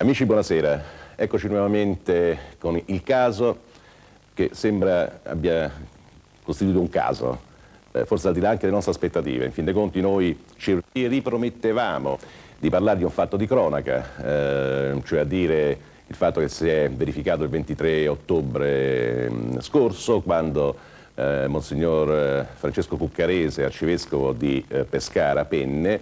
Amici, buonasera. Eccoci nuovamente con il caso che sembra abbia costituito un caso, eh, forse al di là anche delle nostre aspettative. In fin dei conti noi ci ripromettevamo di parlare di un fatto di cronaca, eh, cioè a dire il fatto che si è verificato il 23 ottobre mh, mm, scorso quando eh, Monsignor eh, Francesco Cuccarese, arcivescovo di eh, Pescara, Penne,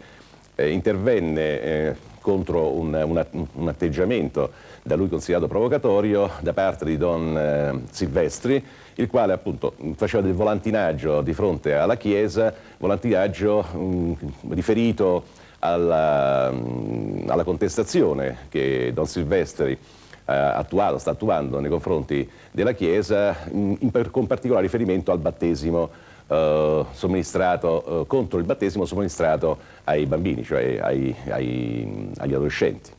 eh, intervenne contro un, un, un, atteggiamento da lui considerato provocatorio da parte di Don eh, Silvestri, il quale appunto faceva del volantinaggio di fronte alla Chiesa, volantinaggio mh, riferito alla, mh, alla, contestazione che Don Silvestri ha attuato, sta attuando nei confronti della Chiesa, in, in, con particolare riferimento al battesimo eh, somministrato, eh, contro il battesimo somministrato ai bambini, cioè ai, ai, agli adolescenti.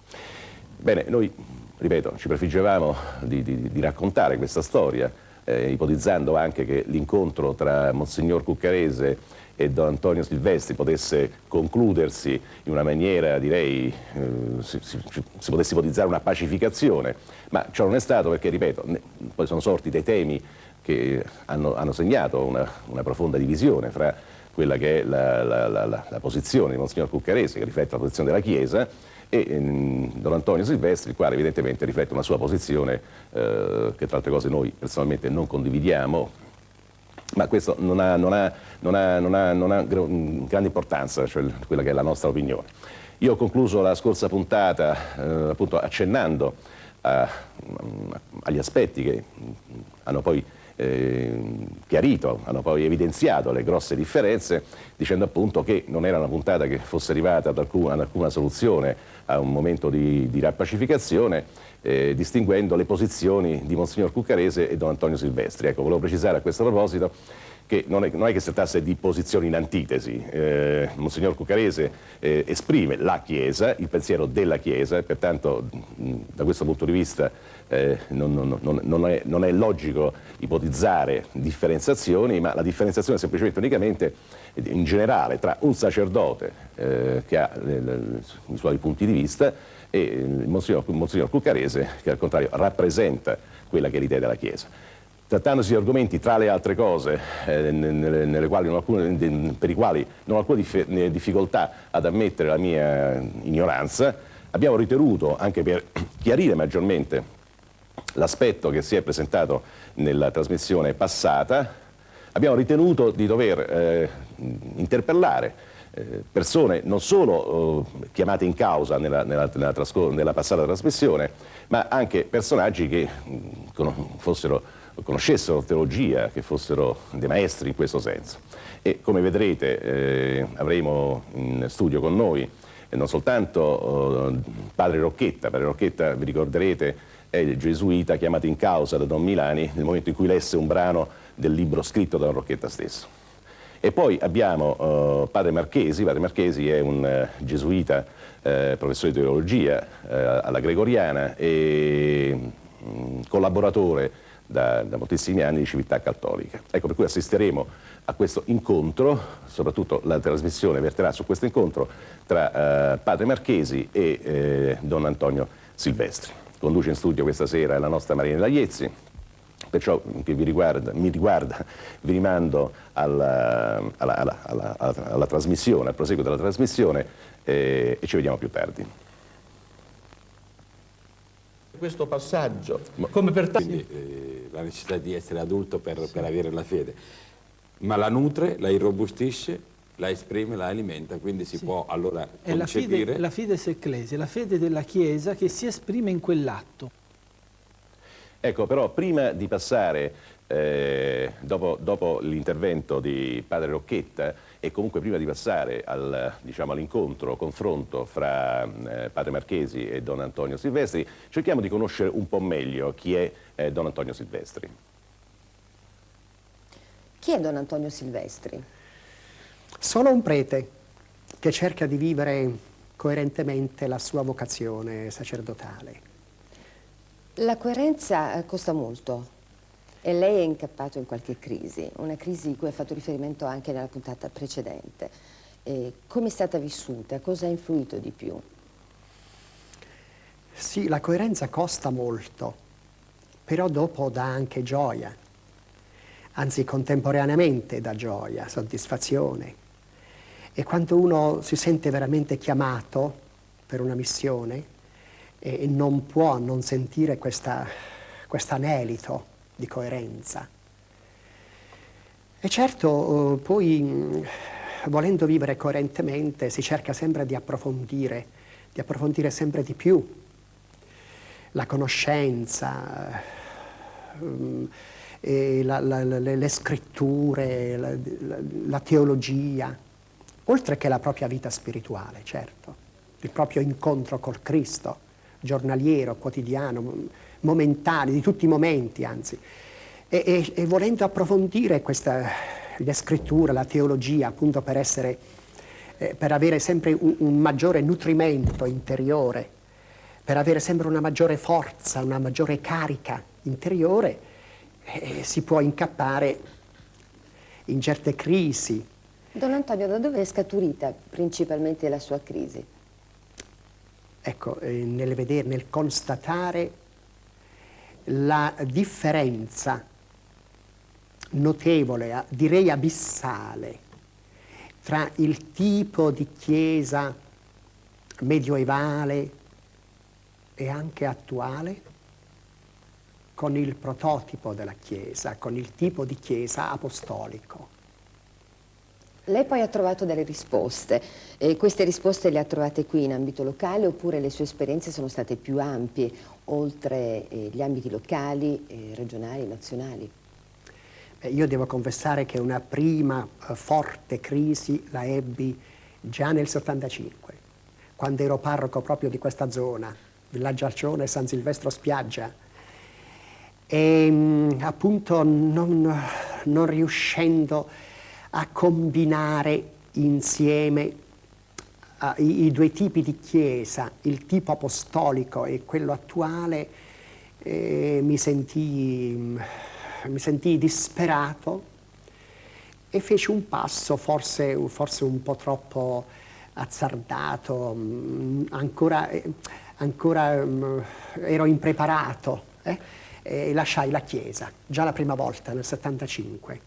Bene, noi, ripeto, ci prefiggevamo di, di, di raccontare questa storia, eh, ipotizzando anche che l'incontro tra Monsignor Cuccarese e Don Antonio Silvestri potesse concludersi in una maniera, direi, eh, si, si, si, potesse ipotizzare una pacificazione, ma ciò non è stato perché, ripeto, ne, poi sono sorti dei temi che hanno, hanno segnato una, una, profonda divisione fra quella che è la, la, la, la posizione di Monsignor Cuccarese, che riflette la posizione della Chiesa, e ehm, Don Antonio Silvestri, il quale evidentemente riflette una sua posizione eh, che tra altre cose noi personalmente non condividiamo, ma questo non ha, non ha, non ha, non ha, grande importanza, cioè quella che è la nostra opinione. Io ho concluso la scorsa puntata eh, appunto accennando a, agli aspetti che hanno poi eh, chiarito, hanno poi evidenziato le grosse differenze, dicendo appunto che non era una puntata che fosse arrivata ad alcuna, ad alcuna soluzione a un momento di, di rappacificazione, eh, distinguendo le posizioni di Monsignor Cuccarese e Don Antonio Silvestri. Ecco, volevo precisare a questo proposito che non è, non è, che si trattasse di posizioni in antitesi. Eh, Monsignor Cuccarese eh, esprime la Chiesa, il pensiero della Chiesa, e pertanto mh, da questo punto di vista eh, non, non, non, è, non, è, logico ipotizzare differenziazioni, ma la differenziazione è semplicemente unicamente in generale tra un sacerdote eh, che ha le, le, i suoi punti di vista e il Monsignor, Monsignor Cuccarese che al contrario rappresenta quella che è l'idea della Chiesa. Trattandosi di argomenti, tra le altre cose, eh, nelle, quali alcune, per i quali non ho alcuna difficoltà ad ammettere la mia ignoranza, abbiamo ritenuto, anche per chiarire maggiormente l'aspetto che si è presentato nella trasmissione passata, abbiamo ritenuto di dover eh, interpellare eh, persone non solo eh, chiamate in causa nella, nella, nella, nella, passata trasmissione, ma anche personaggi che mh, fossero conoscessero teologia, che fossero dei maestri in questo senso. E come vedrete eh, avremo in studio con noi eh, non soltanto eh, padre Rocchetta, padre Rocchetta vi ricorderete è gesuita chiamato in causa da Don Milani nel momento in cui lesse un brano del libro scritto da Rocchetta stesso. E poi abbiamo uh, padre Marchesi, padre Marchesi è un uh, gesuita, uh, professore di teologia alla Gregoriana e um, collaboratore da, da, moltissimi anni di Civiltà Cattolica. Ecco per cui assisteremo a questo incontro, soprattutto la trasmissione verterà su questo incontro tra eh, Padre Marchesi e eh, Don Antonio Silvestri. Conduce in studio questa sera la nostra Marina Lagliezzi, perciò che riguarda, mi riguarda vi rimando alla, alla, alla, alla, trasmissione, al proseguo della trasmissione eh, e ci vediamo più tardi questo passaggio, come per Quindi eh, la necessità di essere adulto per, sì. per, avere la fede, ma la nutre, la irrobustisce, la esprime, la alimenta, quindi si sì. può allora È concepire... È la fede, fides ecclesia, la fede della Chiesa che si esprime in quell'atto. Ecco, però prima di passare, eh, dopo, dopo l'intervento di padre Rocchetta, e comunque prima di passare al, diciamo, all'incontro, confronto fra eh, Padre Marchesi e Don Antonio Silvestri, cerchiamo di conoscere un po' meglio chi è eh, Don Antonio Silvestri. Chi è Don Antonio Silvestri? Sono un prete che cerca di vivere coerentemente la sua vocazione sacerdotale. La coerenza eh, costa molto. E lei è incappato in qualche crisi, una crisi cui ha fatto riferimento anche nella puntata precedente. come è stata vissuta? Cosa ha influito di più? Sì, la coerenza costa molto, però dopo dà anche gioia, anzi contemporaneamente dà gioia, soddisfazione. E quando uno si sente veramente chiamato per una missione e non può non sentire questo anelito di coerenza. E certo, eh, poi volendo vivere coerentemente si cerca sempre di approfondire, di approfondire sempre di più la conoscenza, eh, la, la, le, le, scritture, la, la, teologia, oltre che la propria vita spirituale, certo, il proprio incontro col Cristo, giornaliero, quotidiano, momentaneo, di tutti i momenti anzi. E, e, e volendo approfondire questa, le scritture, la teologia, appunto per, essere, eh, per avere sempre un, un maggiore nutrimento interiore, per avere sempre una maggiore forza, una maggiore carica interiore, eh, si può incappare in certe crisi. Don Antonio, da dove è scaturita principalmente la sua crisi? Ecco, eh, nel vedere, nel constatare la differenza notevole, direi abissale, tra il tipo di chiesa medioevale e anche attuale con il prototipo della chiesa, con il tipo di chiesa apostolico. Lei poi ha trovato delle risposte, e queste risposte le ha trovate qui in ambito locale oppure le sue esperienze sono state più ampie, oltre eh, gli ambiti locali, eh, regionali, nazionali? Eh, io devo confessare che una prima eh, forte crisi la ebbi già nel 75, quando ero parroco proprio di questa zona, Villaggio Arcione, San Silvestro Spiaggia, e mm, appunto non, non riuscendo a combinare insieme uh, i, i, due tipi di chiesa, il tipo apostolico e quello attuale, eh, mi, sentii, mi sentii disperato e feci un passo forse, forse un po' troppo azzardato, mm, ancora, eh, ancora um, ero impreparato eh, e lasciai la chiesa, già la prima volta nel 75.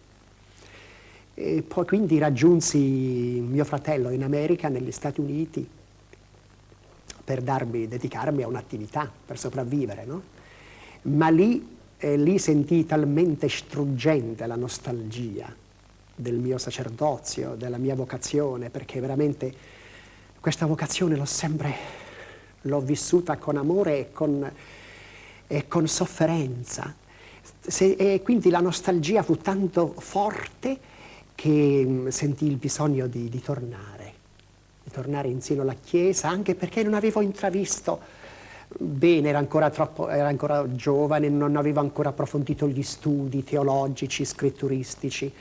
E poi quindi raggiunsi mio fratello in America, negli Stati Uniti, per darmi, dedicarmi a un'attività, per sopravvivere, no? Ma lì, eh, lì sentii talmente struggente la nostalgia del mio sacerdozio, della mia vocazione, perché veramente questa vocazione l'ho sempre, l'ho vissuta con amore e con, e con sofferenza. Se, e quindi la nostalgia fu tanto forte che mm, sentì il bisogno di, di tornare, di tornare insieme alla Chiesa, anche perché non avevo intravisto bene, era ancora, troppo, era ancora giovane, non avevo ancora approfondito gli studi teologici, scritturistici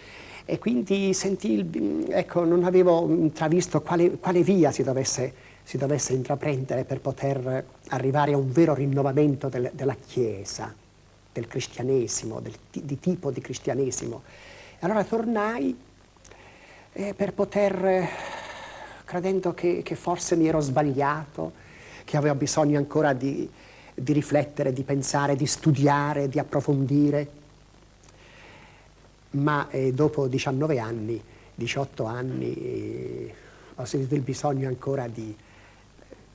e quindi sentì, ecco, non avevo intravisto quale, quale via si dovesse, si dovesse, intraprendere per poter arrivare a un vero rinnovamento del, della Chiesa, del cristianesimo, del, di tipo di cristianesimo. Allora tornai eh, per poter, credendo che, che, forse mi ero sbagliato, che avevo bisogno ancora di, di riflettere, di pensare, di studiare, di approfondire. Ma eh, dopo 19 anni, 18 anni, eh, ho sentito il bisogno ancora di,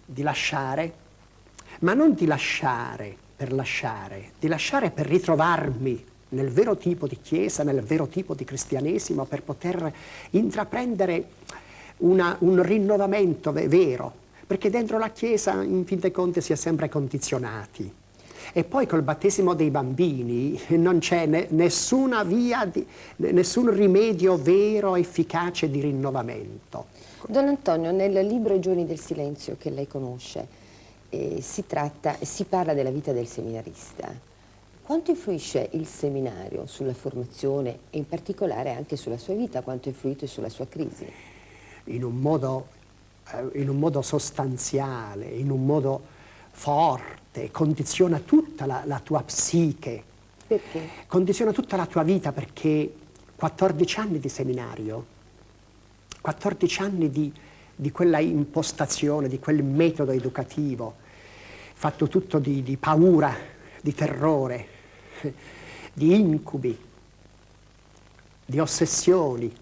di lasciare, ma non di lasciare per lasciare, di lasciare per ritrovarmi nel vero tipo di chiesa, nel vero tipo di cristianesimo per poter intraprendere una, un rinnovamento vero, perché dentro la chiesa in fin dei conti si è sempre condizionati. E poi col battesimo dei bambini non c'è ne, nessuna via, di, nessun rimedio vero, efficace di rinnovamento. Don Antonio, nel libro I giorni del silenzio che lei conosce, eh, si, tratta, si parla della vita del seminarista. Quanto influisce il seminario sulla formazione e in particolare anche sulla sua vita? Quanto ha influito sulla sua crisi? In un modo, eh, in un modo sostanziale, in un modo forte, condiziona tutta la, la tua psiche. Perché? Condiziona tutta la tua vita perché 14 anni di seminario, 14 anni di, di quella impostazione, di quel metodo educativo, fatto tutto di, di paura, di terrore, di incubi, di ossessioni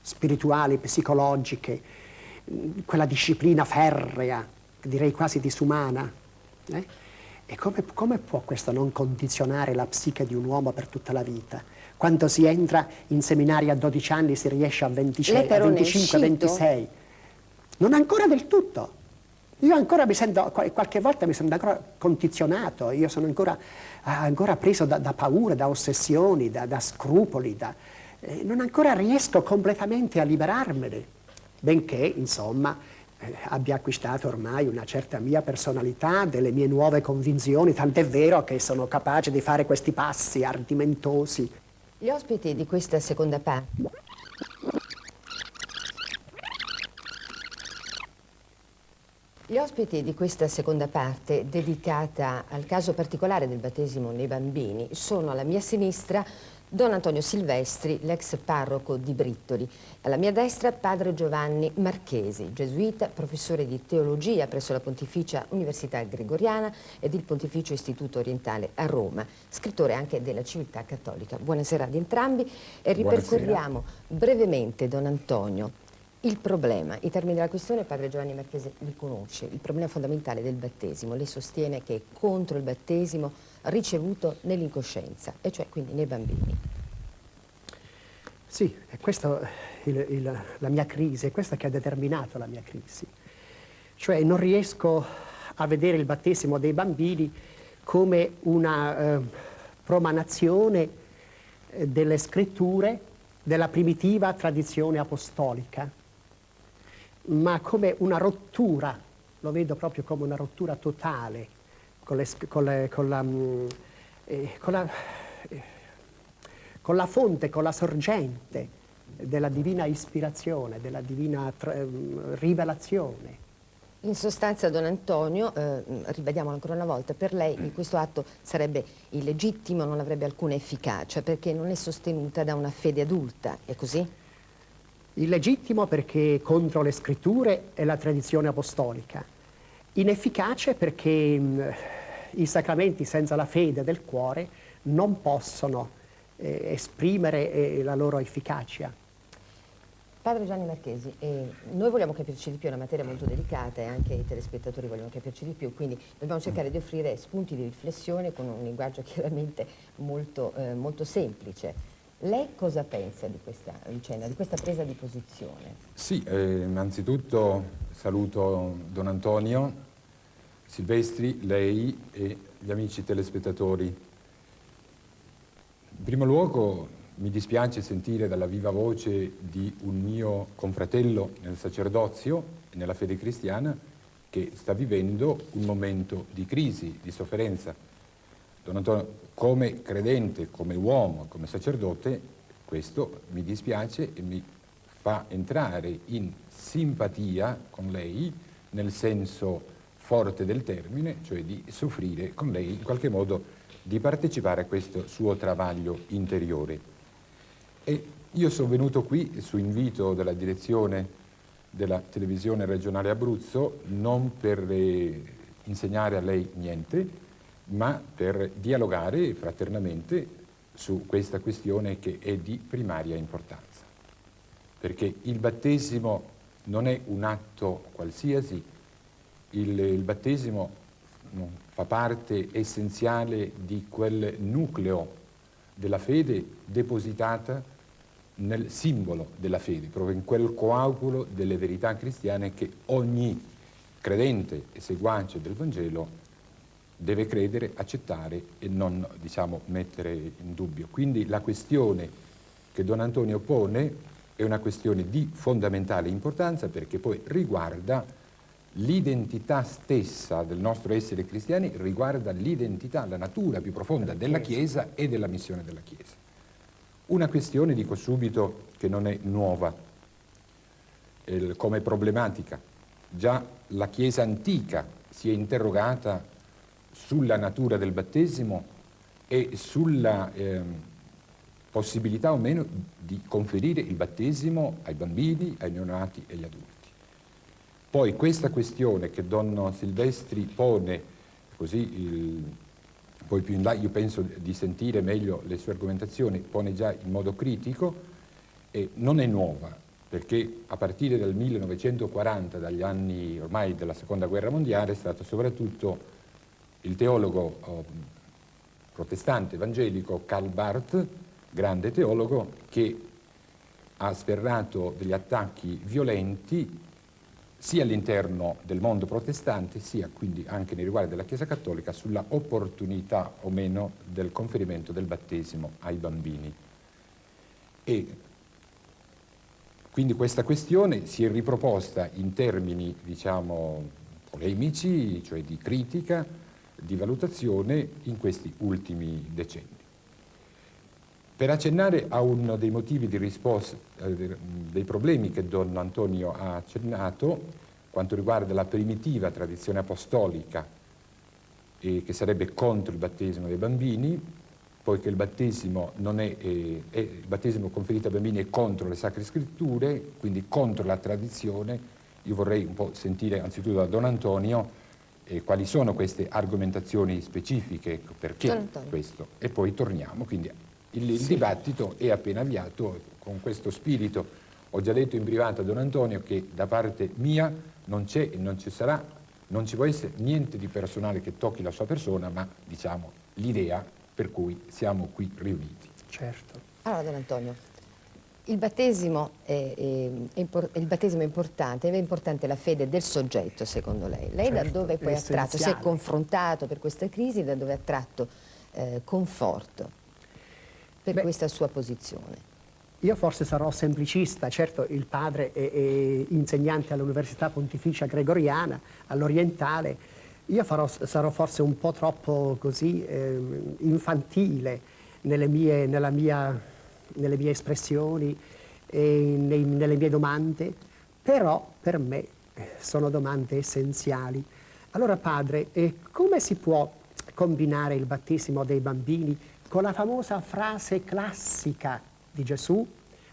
spirituali, psicologiche, quella disciplina ferrea, direi quasi disumana. Eh? E come, come, può questo non condizionare la psiche di un uomo per tutta la vita? Quando si entra in seminari a 12 anni si riesce a, 26, a 25, 26. Non ancora del tutto. Io ancora mi sento, qualche volta mi sento ancora condizionato, io sono ancora, ancora preso da, da, paure, da ossessioni, da, da scrupoli, da, eh, non ancora riesco completamente a liberarmene, benché, insomma, eh, abbia acquistato ormai una certa mia personalità, delle mie nuove convinzioni, tant'è vero che sono capace di fare questi passi ardimentosi. Gli ospiti di questa seconda parte Gli ospiti di questa seconda parte, dedicata al caso particolare del battesimo nei bambini, sono alla mia sinistra Don Antonio Silvestri, l'ex parroco di Brittoli. Alla mia destra padre Giovanni Marchesi, gesuita, professore di teologia presso la Pontificia Università Gregoriana ed il Pontificio Istituto Orientale a Roma, scrittore anche della Civiltà Cattolica. Buonasera ad entrambi e ripercorriamo Buonasera. brevemente, Don Antonio, il problema, i termini della questione padre Giovanni Marchese li conosce, il problema fondamentale del battesimo. Lei sostiene che è contro il battesimo ricevuto nell'incoscienza, e cioè quindi nei bambini. Sì, è questa la mia crisi, è questa che ha determinato la mia crisi. Cioè non riesco a vedere il battesimo dei bambini come una eh, promanazione eh, delle scritture della primitiva tradizione apostolica ma come una rottura, lo vedo proprio come una rottura totale con, le, con, le, con, la, mm, eh, la, eh, con, la, fonte, con la sorgente della divina ispirazione, della divina mm, rivelazione. In sostanza, Don Antonio, eh, ribadiamolo ancora una volta, per lei questo atto sarebbe illegittimo, non avrebbe alcuna efficacia, perché non è sostenuta da una fede adulta, è così? Illegittimo perché contro le scritture e la tradizione apostolica. Inefficace perché mh, i sacramenti senza la fede del cuore non possono eh, esprimere eh, la loro efficacia. Padre Gianni Marchesi, eh, noi vogliamo capirci di più, è una materia molto delicata e anche i telespettatori vogliono capirci di più, quindi dobbiamo cercare di offrire spunti di riflessione con un linguaggio chiaramente molto, eh, molto semplice. Lei cosa pensa di questa vicenda, di questa presa di posizione? Sì, eh, innanzitutto saluto Don Antonio, Silvestri, lei e gli amici telespettatori. In primo luogo mi dispiace sentire dalla viva voce di un mio confratello nel sacerdozio e nella fede cristiana che sta vivendo un momento di crisi, di sofferenza. Don Antonio, come credente, come uomo, come sacerdote, questo mi dispiace e mi fa entrare in simpatia con lei, nel senso forte del termine, cioè di soffrire con lei, in qualche modo di partecipare a questo suo travaglio interiore. E io sono venuto qui su invito della direzione della televisione regionale Abruzzo non per eh, insegnare a lei niente, ma per dialogare fraternamente su questa questione che è di primaria importanza. Perché il battesimo non è un atto qualsiasi, il, il battesimo fa parte essenziale di quel nucleo della fede depositata nel simbolo della fede, proprio in quel coagulo delle verità cristiane che ogni credente e seguace del Vangelo deve credere, accettare e non diciamo, mettere in dubbio. Quindi la questione che Don Antonio pone è una questione di fondamentale importanza perché poi riguarda l'identità stessa del nostro essere cristiani, riguarda l'identità, la natura più profonda della Chiesa e della missione della Chiesa. Una questione, dico subito, che non è nuova eh, come problematica. Già la Chiesa antica si è interrogata sulla natura del battesimo e sulla eh, possibilità o meno di conferire il battesimo ai bambini, ai neonati e agli adulti. Poi questa questione che Don Silvestri pone così il, poi più in là io penso di sentire meglio le sue argomentazioni, pone già in modo critico, e non è nuova, perché a partire dal 1940, dagli anni ormai della seconda guerra mondiale, è stato soprattutto il teologo oh, protestante evangelico Karl Barth, grande teologo, che ha sferrato degli attacchi violenti sia all'interno del mondo protestante, sia quindi anche nei riguardi della Chiesa Cattolica, sulla opportunità o meno del conferimento del battesimo ai bambini. E quindi questa questione si è riproposta in termini, diciamo, polemici, cioè di critica, di valutazione in questi ultimi decenni. Per accennare a uno dei motivi di risposta, eh, dei problemi che Don Antonio ha accennato, quanto riguarda la primitiva tradizione apostolica eh, che sarebbe contro il battesimo dei bambini, poiché il battesimo, è, eh, è, il battesimo conferito ai bambini è contro le sacre scritture, quindi contro la tradizione, io vorrei un po' sentire anzitutto da Don Antonio eh, quali sono queste argomentazioni specifiche, perché questo, e poi torniamo. Quindi il, il sì. dibattito è appena avviato con questo spirito. Ho già detto in privato a Don Antonio che da parte mia non c'è e non ci sarà, non ci può essere niente di personale che tocchi la sua persona, ma diciamo l'idea per cui siamo qui riuniti. Certo. Allora Don Antonio, il battesimo è, è, è, il battesimo è importante, è importante la fede del soggetto secondo lei. Lei certo, da dove poi ha tratto, si è confrontato per questa crisi, da dove ha tratto eh, conforto? per Beh, questa sua posizione? Io forse sarò semplicista, certo il padre è, insegnante all'Università Pontificia Gregoriana, all'Orientale, io farò, sarò forse un po' troppo così eh, infantile nelle mie, mia, nelle mie espressioni nei, nelle mie domande, però per me sono domande essenziali. Allora padre, eh, come si può combinare il battesimo dei bambini con la famosa frase classica di Gesù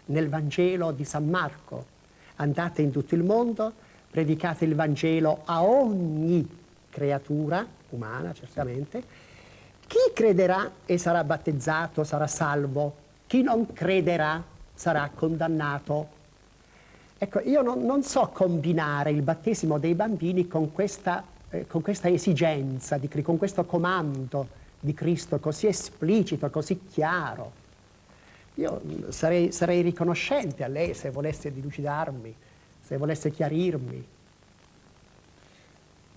nel Vangelo di San Marco. Andate in tutto il mondo, predicate il Vangelo a ogni creatura, umana certamente, chi crederà e sarà battezzato sarà salvo, chi non crederà sarà condannato. Ecco, io non, non so combinare il battesimo dei bambini con questa, eh, con questa esigenza, di, con questo comando di Cristo così esplicito, così chiaro. Io sarei, sarei riconoscente a lei se volesse dilucidarmi, se volesse chiarirmi.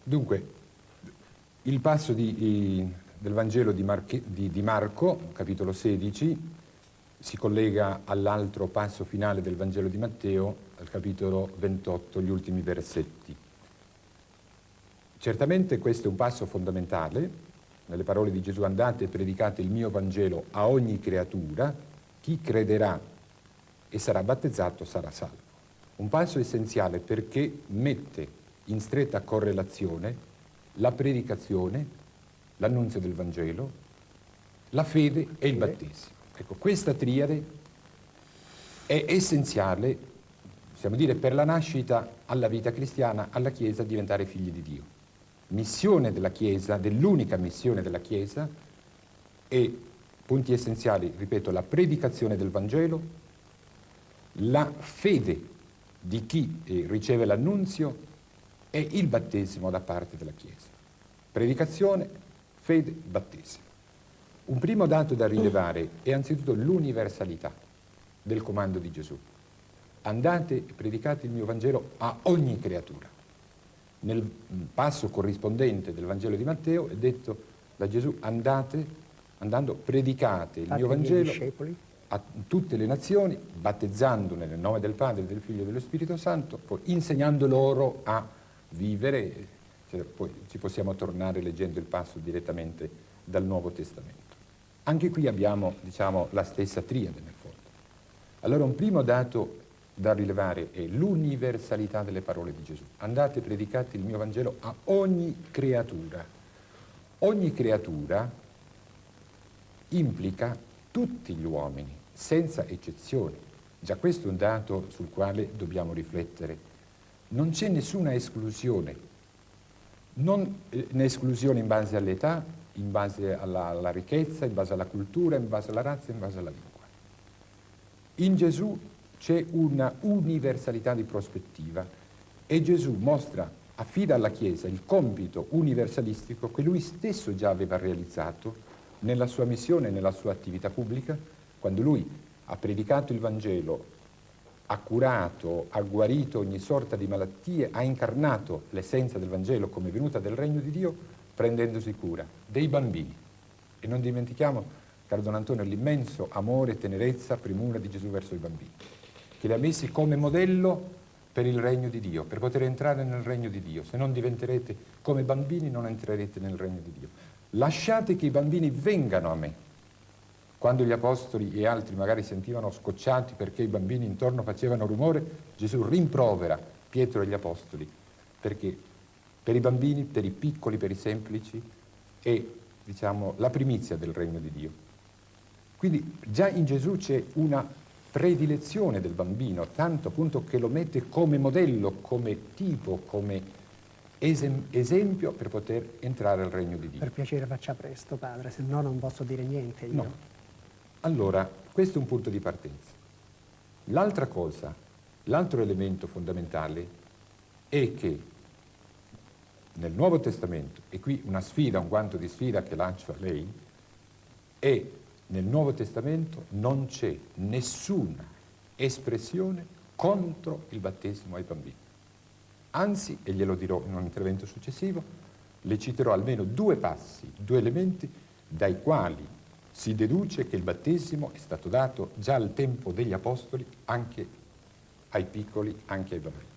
Dunque, il passo di, del Vangelo di, Marche, di, di, Marco, capitolo 16, si collega all'altro passo finale del Vangelo di Matteo, al capitolo 28, gli ultimi versetti. Certamente questo è un passo fondamentale, nelle parole di Gesù andate e predicate il mio Vangelo a ogni creatura, chi crederà e sarà battezzato sarà salvo. Un passo essenziale perché mette in stretta correlazione la predicazione, l'annunzio del Vangelo, la fede e il battesimo. Ecco, questa triade è essenziale, possiamo dire, per la nascita alla vita cristiana, alla Chiesa, diventare figli di Dio missione della Chiesa, dell'unica missione della Chiesa, e punti essenziali, ripeto, la predicazione del Vangelo, la fede di chi eh, riceve l'annunzio e il battesimo da parte della Chiesa. Predicazione, fede, battesimo. Un primo dato da rilevare è anzitutto l'universalità del comando di Gesù. Andate e predicate il mio Vangelo a ogni creatura nel passo corrispondente del Vangelo di Matteo è detto da Gesù andate, andando predicate il Fate mio Vangelo a tutte le nazioni, battezzandone nel nome del Padre, del Figlio e dello Spirito Santo, poi insegnando loro a vivere, cioè, poi ci possiamo tornare leggendo il passo direttamente dal Nuovo Testamento. Anche qui abbiamo diciamo, la stessa triade nel fondo. Allora un primo dato da rilevare è l'universalità delle parole di Gesù. Andate e predicate il mio Vangelo a ogni creatura. Ogni creatura implica tutti gli uomini, senza eccezioni. Già questo è un dato sul quale dobbiamo riflettere. Non c'è nessuna esclusione. non eh, esclusione in base all'età, in base alla, alla, ricchezza, in base alla cultura, in base alla razza, in base alla lingua. In Gesù c'è una universalità di prospettiva e Gesù mostra, affida alla Chiesa il compito universalistico che lui stesso già aveva realizzato nella sua missione, nella sua attività pubblica, quando lui ha predicato il Vangelo, ha curato, ha guarito ogni sorta di malattie, ha incarnato l'essenza del Vangelo come venuta del regno di Dio, prendendosi cura dei bambini. E non dimentichiamo, caro Don Antonio, l'immenso amore, tenerezza, primura di Gesù verso i bambini, che li ha messi come modello per il regno di Dio, per poter entrare nel regno di Dio. Se non diventerete come bambini non entrerete nel regno di Dio. Lasciate che i bambini vengano a me, quando gli apostoli e altri magari sentivano scocciati perché i bambini intorno facevano rumore, Gesù rimprovera Pietro e gli apostoli, perché per i bambini, per i piccoli, per i semplici, è diciamo, la primizia del regno di Dio. Quindi già in Gesù c'è una predilezione del bambino, tanto appunto che lo mette come modello, come tipo, come esem esempio per poter entrare al regno di Dio. Per piacere faccia presto, padre, se no non posso dire niente. Io. No. Allora, questo è un punto di partenza. L'altra cosa, l'altro elemento fondamentale è che nel Nuovo Testamento, e qui una sfida, un guanto di sfida che lancio a lei, è nel Nuovo Testamento non c'è nessuna espressione contro il battesimo ai bambini. Anzi, e glielo dirò in un intervento successivo, le citerò almeno due passi, due elementi dai quali si deduce che il battesimo è stato dato già al tempo degli apostoli anche ai piccoli, anche ai bambini.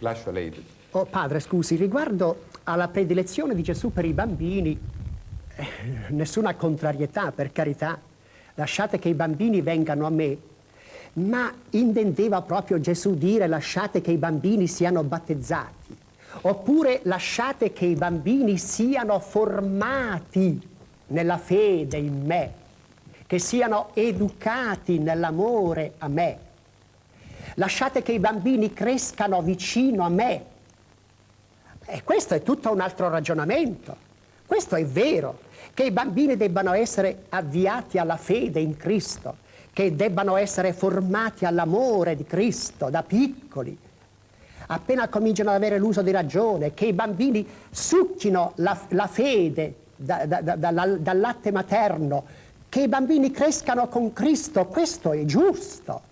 Lascio a lei. Oh, padre, scusi, riguardo alla predilezione di Gesù per i bambini, eh, nessuna contrarietà, per carità. Lasciate che i bambini vengano a me. Ma intendeva proprio Gesù dire lasciate che i bambini siano battezzati. Oppure lasciate che i bambini siano formati nella fede in me, che siano educati nell'amore a me. Lasciate che i bambini crescano vicino a me. E questo è tutto un altro ragionamento. Questo è vero, che i bambini debbano essere avviati alla fede in Cristo, che debbano essere formati all'amore di Cristo da piccoli, appena cominciano ad avere l'uso di ragione, che i bambini succhino la, la fede da, da, da, dal latte materno, che i bambini crescano con Cristo, questo è giusto.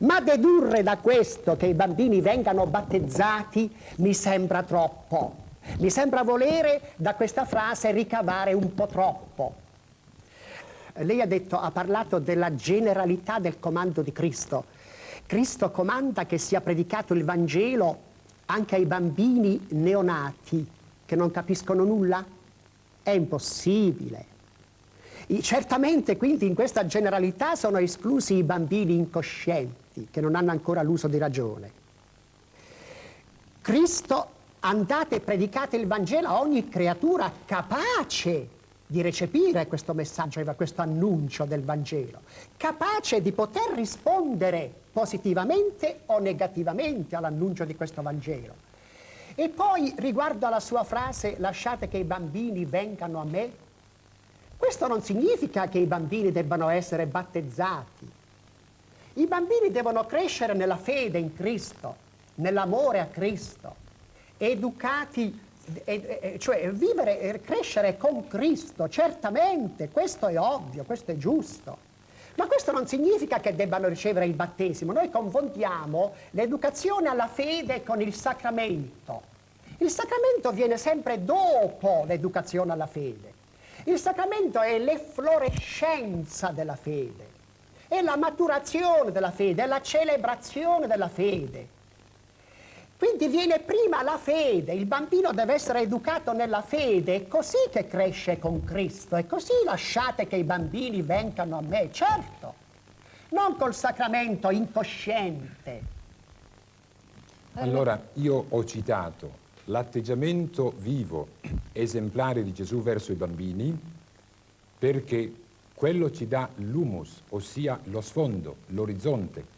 Ma dedurre da questo che i bambini vengano battezzati mi sembra troppo. Mi sembra volere da questa frase ricavare un po' troppo. Lei ha, detto, ha parlato della generalità del comando di Cristo. Cristo comanda che sia predicato il Vangelo anche ai bambini neonati che non capiscono nulla? È impossibile. Certamente quindi in questa generalità sono esclusi i bambini incoscienti che non hanno ancora l'uso di ragione. Cristo andate e predicate il Vangelo a ogni creatura capace di recepire questo messaggio, questo annuncio del Vangelo, capace di poter rispondere positivamente o negativamente all'annuncio di questo Vangelo. E poi riguardo alla sua frase lasciate che i bambini vengano a me, questo non significa che i bambini debbano essere battezzati. I bambini devono crescere nella fede in Cristo, nell'amore a Cristo, educati, cioè vivere e crescere con Cristo, certamente, questo è ovvio, questo è giusto. Ma questo non significa che debbano ricevere il battesimo. Noi confondiamo l'educazione alla fede con il sacramento. Il sacramento viene sempre dopo l'educazione alla fede. Il sacramento è l'efflorescenza della fede, è la maturazione della fede, è la celebrazione della fede. Quindi viene prima la fede, il bambino deve essere educato nella fede, è così che cresce con Cristo, è così lasciate che i bambini vengano a me, certo, non col sacramento incosciente. Allora, io ho citato l'atteggiamento vivo, esemplare di Gesù verso i bambini, perché quello ci dà l'humus, ossia lo sfondo, l'orizzonte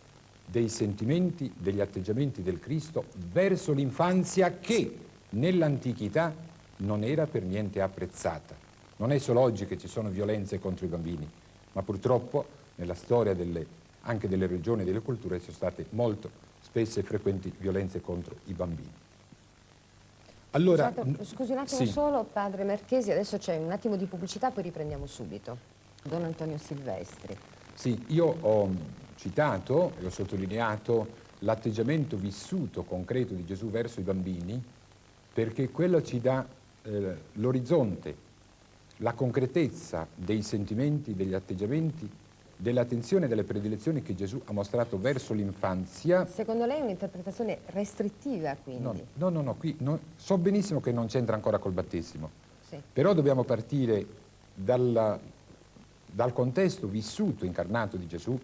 dei sentimenti, degli atteggiamenti del Cristo verso l'infanzia che nell'antichità non era per niente apprezzata. Non è solo oggi che ci sono violenze contro i bambini, ma purtroppo nella storia delle, anche delle regioni e delle culture ci sono state molto spesse e frequenti violenze contro i bambini. Allora, Scusate, scusi un attimo sì. solo, padre Marchesi, adesso c'è un attimo di pubblicità, poi riprendiamo subito. Don Antonio Silvestri. Sì, io ho citato e ho sottolineato l'atteggiamento vissuto concreto di Gesù verso i bambini perché quello ci dà eh, l'orizzonte, la concretezza dei sentimenti, degli atteggiamenti, dell'attenzione e delle predilezioni che Gesù ha mostrato verso l'infanzia. Secondo lei è un'interpretazione restrittiva quindi? No, no, no, no qui no, so benissimo che non c'entra ancora col battesimo, sì. però dobbiamo partire dalla, dal contesto vissuto, incarnato di Gesù,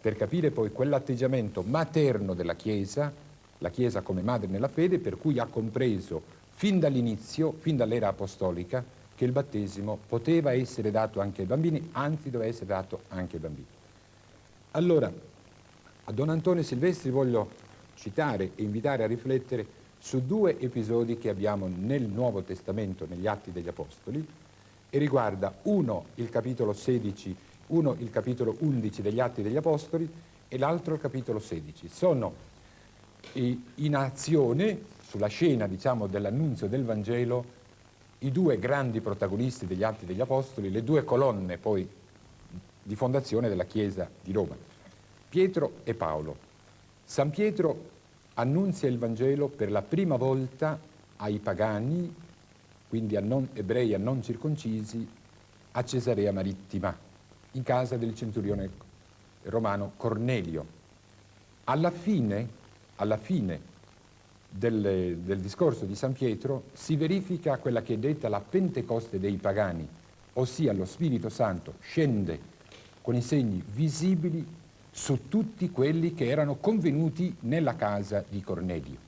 per capire poi quell'atteggiamento materno della Chiesa, la Chiesa come madre nella fede, per cui ha compreso fin dall'inizio, fin dall'era apostolica, che il battesimo poteva essere dato anche ai bambini, anzi doveva essere dato anche ai bambini. Allora, a Don Antonio Silvestri voglio citare e invitare a riflettere su due episodi che abbiamo nel Nuovo Testamento, negli Atti degli Apostoli, e riguarda uno il capitolo 16, uno il capitolo 11 degli Atti degli Apostoli e l'altro il capitolo 16. Sono in azione, sulla scena diciamo, dell'annunzio del Vangelo, i due grandi protagonisti degli Atti degli Apostoli, le due colonne poi di fondazione della Chiesa di Roma, Pietro e Paolo. San Pietro annunzia il Vangelo per la prima volta ai pagani quindi a non ebrei, a non circoncisi, a Cesarea Marittima, in casa del centurione romano Cornelio. Alla fine, alla fine del, del discorso di San Pietro si verifica quella che è detta la Pentecoste dei pagani, ossia lo Spirito Santo scende con i segni visibili su tutti quelli che erano convenuti nella casa di Cornelio.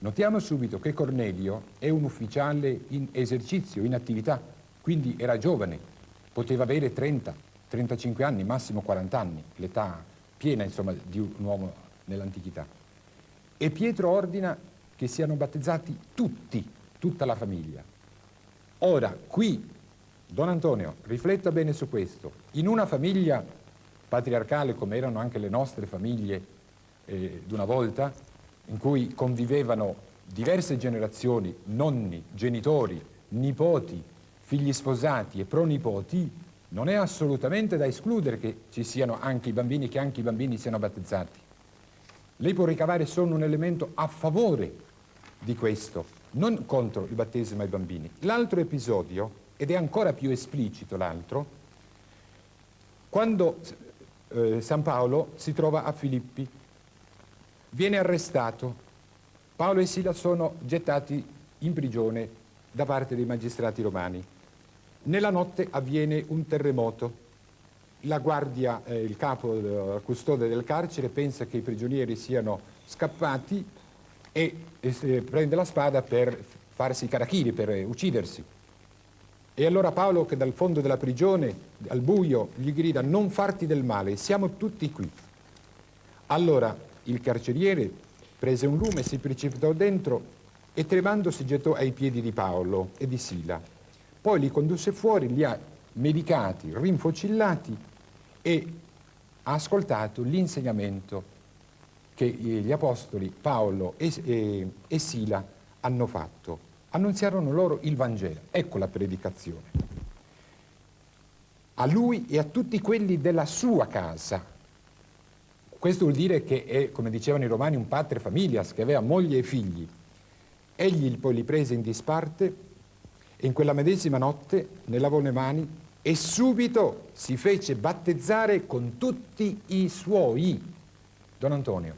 Notiamo subito che Cornelio è un ufficiale in esercizio, in attività, quindi era giovane, poteva avere 30, 35 anni, massimo 40 anni, l'età piena insomma, di un uomo nell'antichità. E Pietro ordina che siano battezzati tutti, tutta la famiglia. Ora, qui, Don Antonio, rifletta bene su questo, in una famiglia patriarcale come erano anche le nostre famiglie eh, d'una volta, in cui convivevano diverse generazioni, nonni, genitori, nipoti, figli sposati e pronipoti, non è assolutamente da escludere che ci siano anche i bambini, che anche i bambini siano battezzati. Lei può ricavare solo un elemento a favore di questo, non contro il battesimo ai bambini. L'altro episodio, ed è ancora più esplicito l'altro, quando eh, San Paolo si trova a Filippi viene arrestato. Paolo e Sila sono gettati in prigione da parte dei magistrati romani. Nella notte avviene un terremoto. La guardia, eh, il capo, il eh, custode del carcere pensa che i prigionieri siano scappati e, e prende la spada per farsi i carachiri, per eh, uccidersi. E allora Paolo, che dal fondo della prigione, al buio, gli grida non farti del male, siamo tutti qui. Allora il carceriere prese un lume, si precipitò dentro e tremando si gettò ai piedi di Paolo e di Sila. Poi li condusse fuori, li ha medicati, rinfocillati e ha ascoltato l'insegnamento che gli apostoli Paolo e, e, e Sila hanno fatto. Annunziarono loro il Vangelo. Ecco la predicazione. A lui e a tutti quelli della sua casa, questo vuol dire che è, come dicevano i romani, un padre familias, che aveva moglie e figli. Egli poi li prese in disparte e in quella medesima notte ne lavò mani e subito si fece battezzare con tutti i suoi. Don Antonio,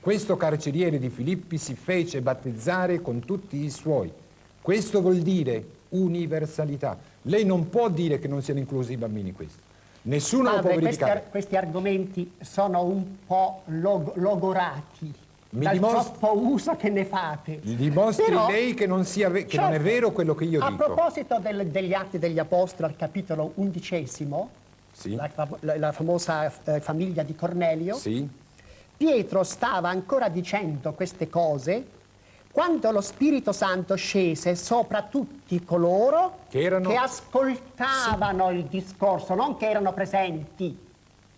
questo carceriere di Filippi si fece battezzare con tutti i suoi. Questo vuol dire universalità. Lei non può dire che non siano inclusi i bambini questi. Nessuno Padre, lo può verificare. Questi, questi, argomenti sono un po' log logorati. Mi dal troppo uso che ne fate. Dimostri Però, lei che, non, sia che certo, non, è vero quello che io a dico. A proposito del, degli Atti degli Apostoli, al capitolo undicesimo, sì. la, la, la, famosa eh, famiglia di Cornelio, sì. Pietro stava ancora dicendo queste cose quando lo Spirito Santo scese sopra tutti coloro Che erano- ascoltavano il discorso, non che erano presenti.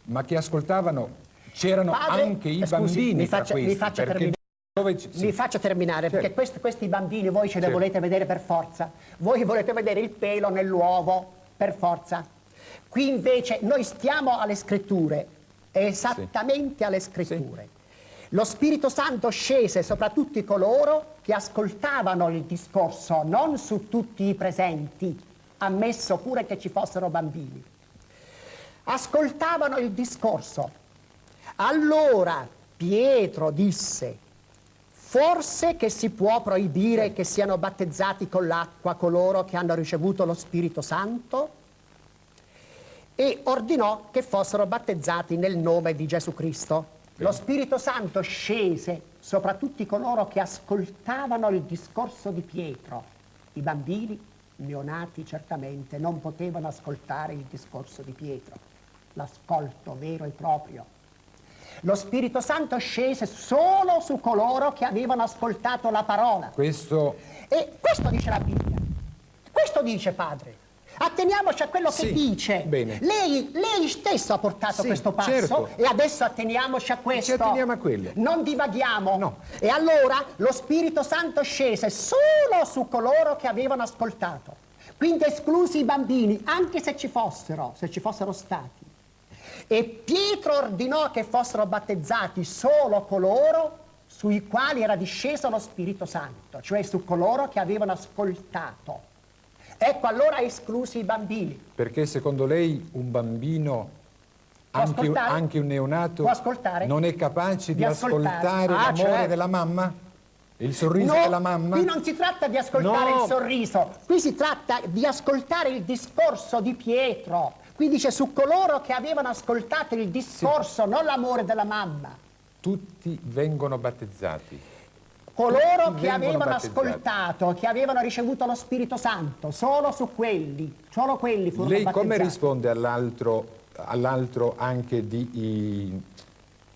Ma che ascoltavano, c'erano anche i scusi, bambini mi faccia- mi questi, faccia perché terminare. dove sì. Mi faccia terminare, Certo. perché questi, questi bambini voi ce li Certo. volete vedere per forza. Voi volete vedere il pelo nell'uovo, per forza. Qui invece noi stiamo alle scritture, esattamente alle scritture. Lo Spirito Santo scese sopra tutti coloro che ascoltavano il discorso, non su tutti i presenti, ammesso pure che ci fossero bambini. Ascoltavano il discorso. Allora Pietro disse, forse che si può proibire che siano battezzati con l'acqua coloro che hanno ricevuto lo Spirito Santo? E ordinò che fossero battezzati nel nome di Gesù Cristo. Lo Spirito Santo scese sopra tutti coloro che ascoltavano il discorso di Pietro. I bambini neonati certamente non potevano ascoltare il discorso di Pietro, l'ascolto vero e proprio. Lo Spirito Santo scese solo su coloro che avevano ascoltato la parola. Questo E questo dice la Bibbia. Questo dice Padre. Atteniamoci a quello che Sì, dice. bene. Lei, lei stesso ha portato Sì, questo passo certo. e adesso atteniamoci a questo. atteniamo a quello. Non divaghiamo. No. E allora lo Spirito Santo scese solo su coloro che avevano ascoltato. Quindi esclusi i bambini, anche se ci fossero, se ci fossero stati. E Pietro ordinò che fossero battezzati solo coloro sui quali era disceso lo Spirito Santo, cioè su coloro che avevano ascoltato. Ecco allora esclusi i bambini. perché secondo lei un bambino, anche, ascoltare? anche un neonato, non è capace di, Di ascoltare. ascoltare Ah, l'amore certo. della mamma? Il sorriso No, della mamma? qui non si tratta di ascoltare No. il sorriso, qui si tratta di ascoltare il discorso di Pietro. Qui dice su coloro che avevano ascoltato il discorso, non l'amore della mamma. Tutti vengono battezzati. Coloro Tutti che avevano battezzati. ascoltato, che avevano ricevuto lo Spirito Santo, solo su quelli, solo quelli furono Lei battezzati. come risponde all'altro, all'altro anche di, i-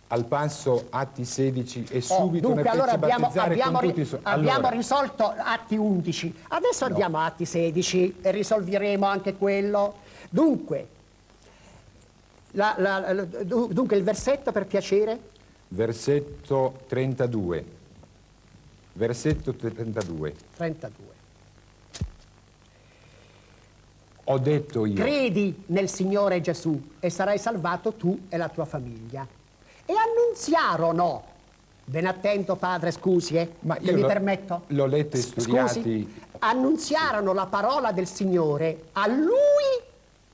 al passo Atti 16 e Oh, subito dunque, ne allora abbiamo, abbiamo ri- suoi... abbiamo Allora, risolto Atti 11, adesso andiamo a Atti 16 e risolveremo anche quello. Dunque, la- la- la- du- dunque il versetto per piacere, versetto 32. Versetto 32. 32. Ho detto io. Credi nel Signore Gesù e sarai salvato tu e la tua famiglia. E annunziarono, ben attento padre, scusi, eh, Ma io mi permetto. l'ho letto e studiati. Scusi, annunziarono la parola del Signore a lui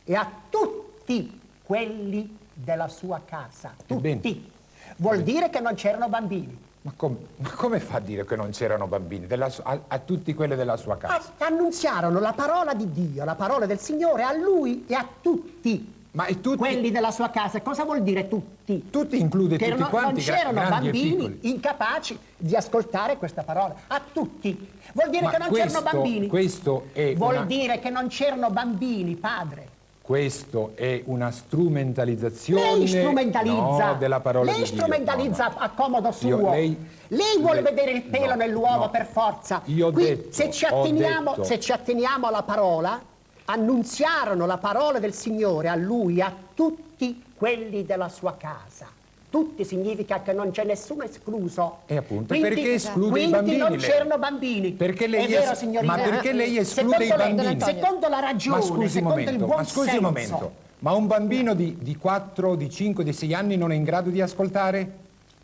e a tutti quelli della sua casa. Tutti. Vuol dire che non c'erano bambini. Ma, com- ma come fa a dire che non c'erano bambini? A, a tutti quelli della sua casa? A- annunziarono la parola di Dio, la parola del Signore a lui e a tutti Ma e tutti, quelli della sua casa. Cosa vuol dire tutti? tutti include che tutti non, quanti, non c'erano bambini incapaci di ascoltare questa parola. A tutti. Vuol dire Ma che non c'erano bambini. questo è Vuol una- dire che non c'erano bambini, padre. Questo è una strumentalizzazione Lei strumentalizza. no, della parola lei strumentalizza No, no. a comodo suo. Io- lei- Lei vuole lei- vedere il pelo nell'uovo per forza. Io Qui, detto, se, ci atteniamo, se ci atteniamo alla parola, annunziarono la parola del Signore a lui, a tutti quelli della sua casa. Tutti significa che non c'è nessuno escluso. E appunto, perché esclude i quindi bambini, non lei? c'erano bambini. Perché lei È vero, signorina? ma perché lei esclude Secondo i bambini? Secondo la ragione, Ma scusi un secondo il momento, buon ma scusi un senso. momento. Ma un bambino di, di 4, di 5, di 6 anni non è in grado di ascoltare?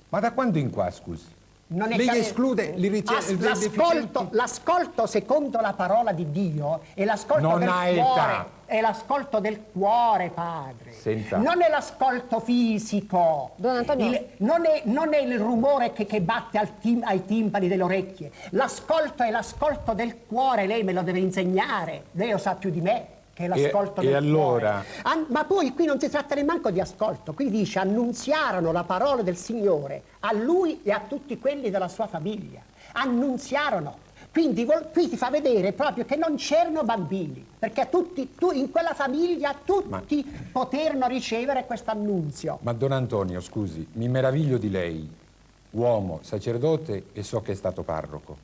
Ma da quando in qua, scusi? Non è Lei che- esclude l'ascolto, l'ascolto secondo la parola di Dio è l'ascolto del cuore, età. è l'ascolto del cuore, padre. Senza- Non è l'ascolto fisico. Don Antonio. Il- non, è, non è il rumore che, che batte al tim- ai timpani delle orecchie. L'ascolto è l'ascolto del cuore, lei me lo deve insegnare. Lei lo sa più di me che è l'ascolto e del allora? cuore. An- ma poi qui non si tratta nemmeno di ascolto, qui dice annunziarono la parola del Signore a lui e a tutti quelli della sua famiglia. Annunziarono. Quindi qui ti fa vedere proprio che non c'erano bambini, perché tutti, tu, in quella famiglia tutti poterono ricevere questo annunzio. Ma Don Antonio, scusi, mi meraviglio di lei, uomo, sacerdote e so che è stato parroco.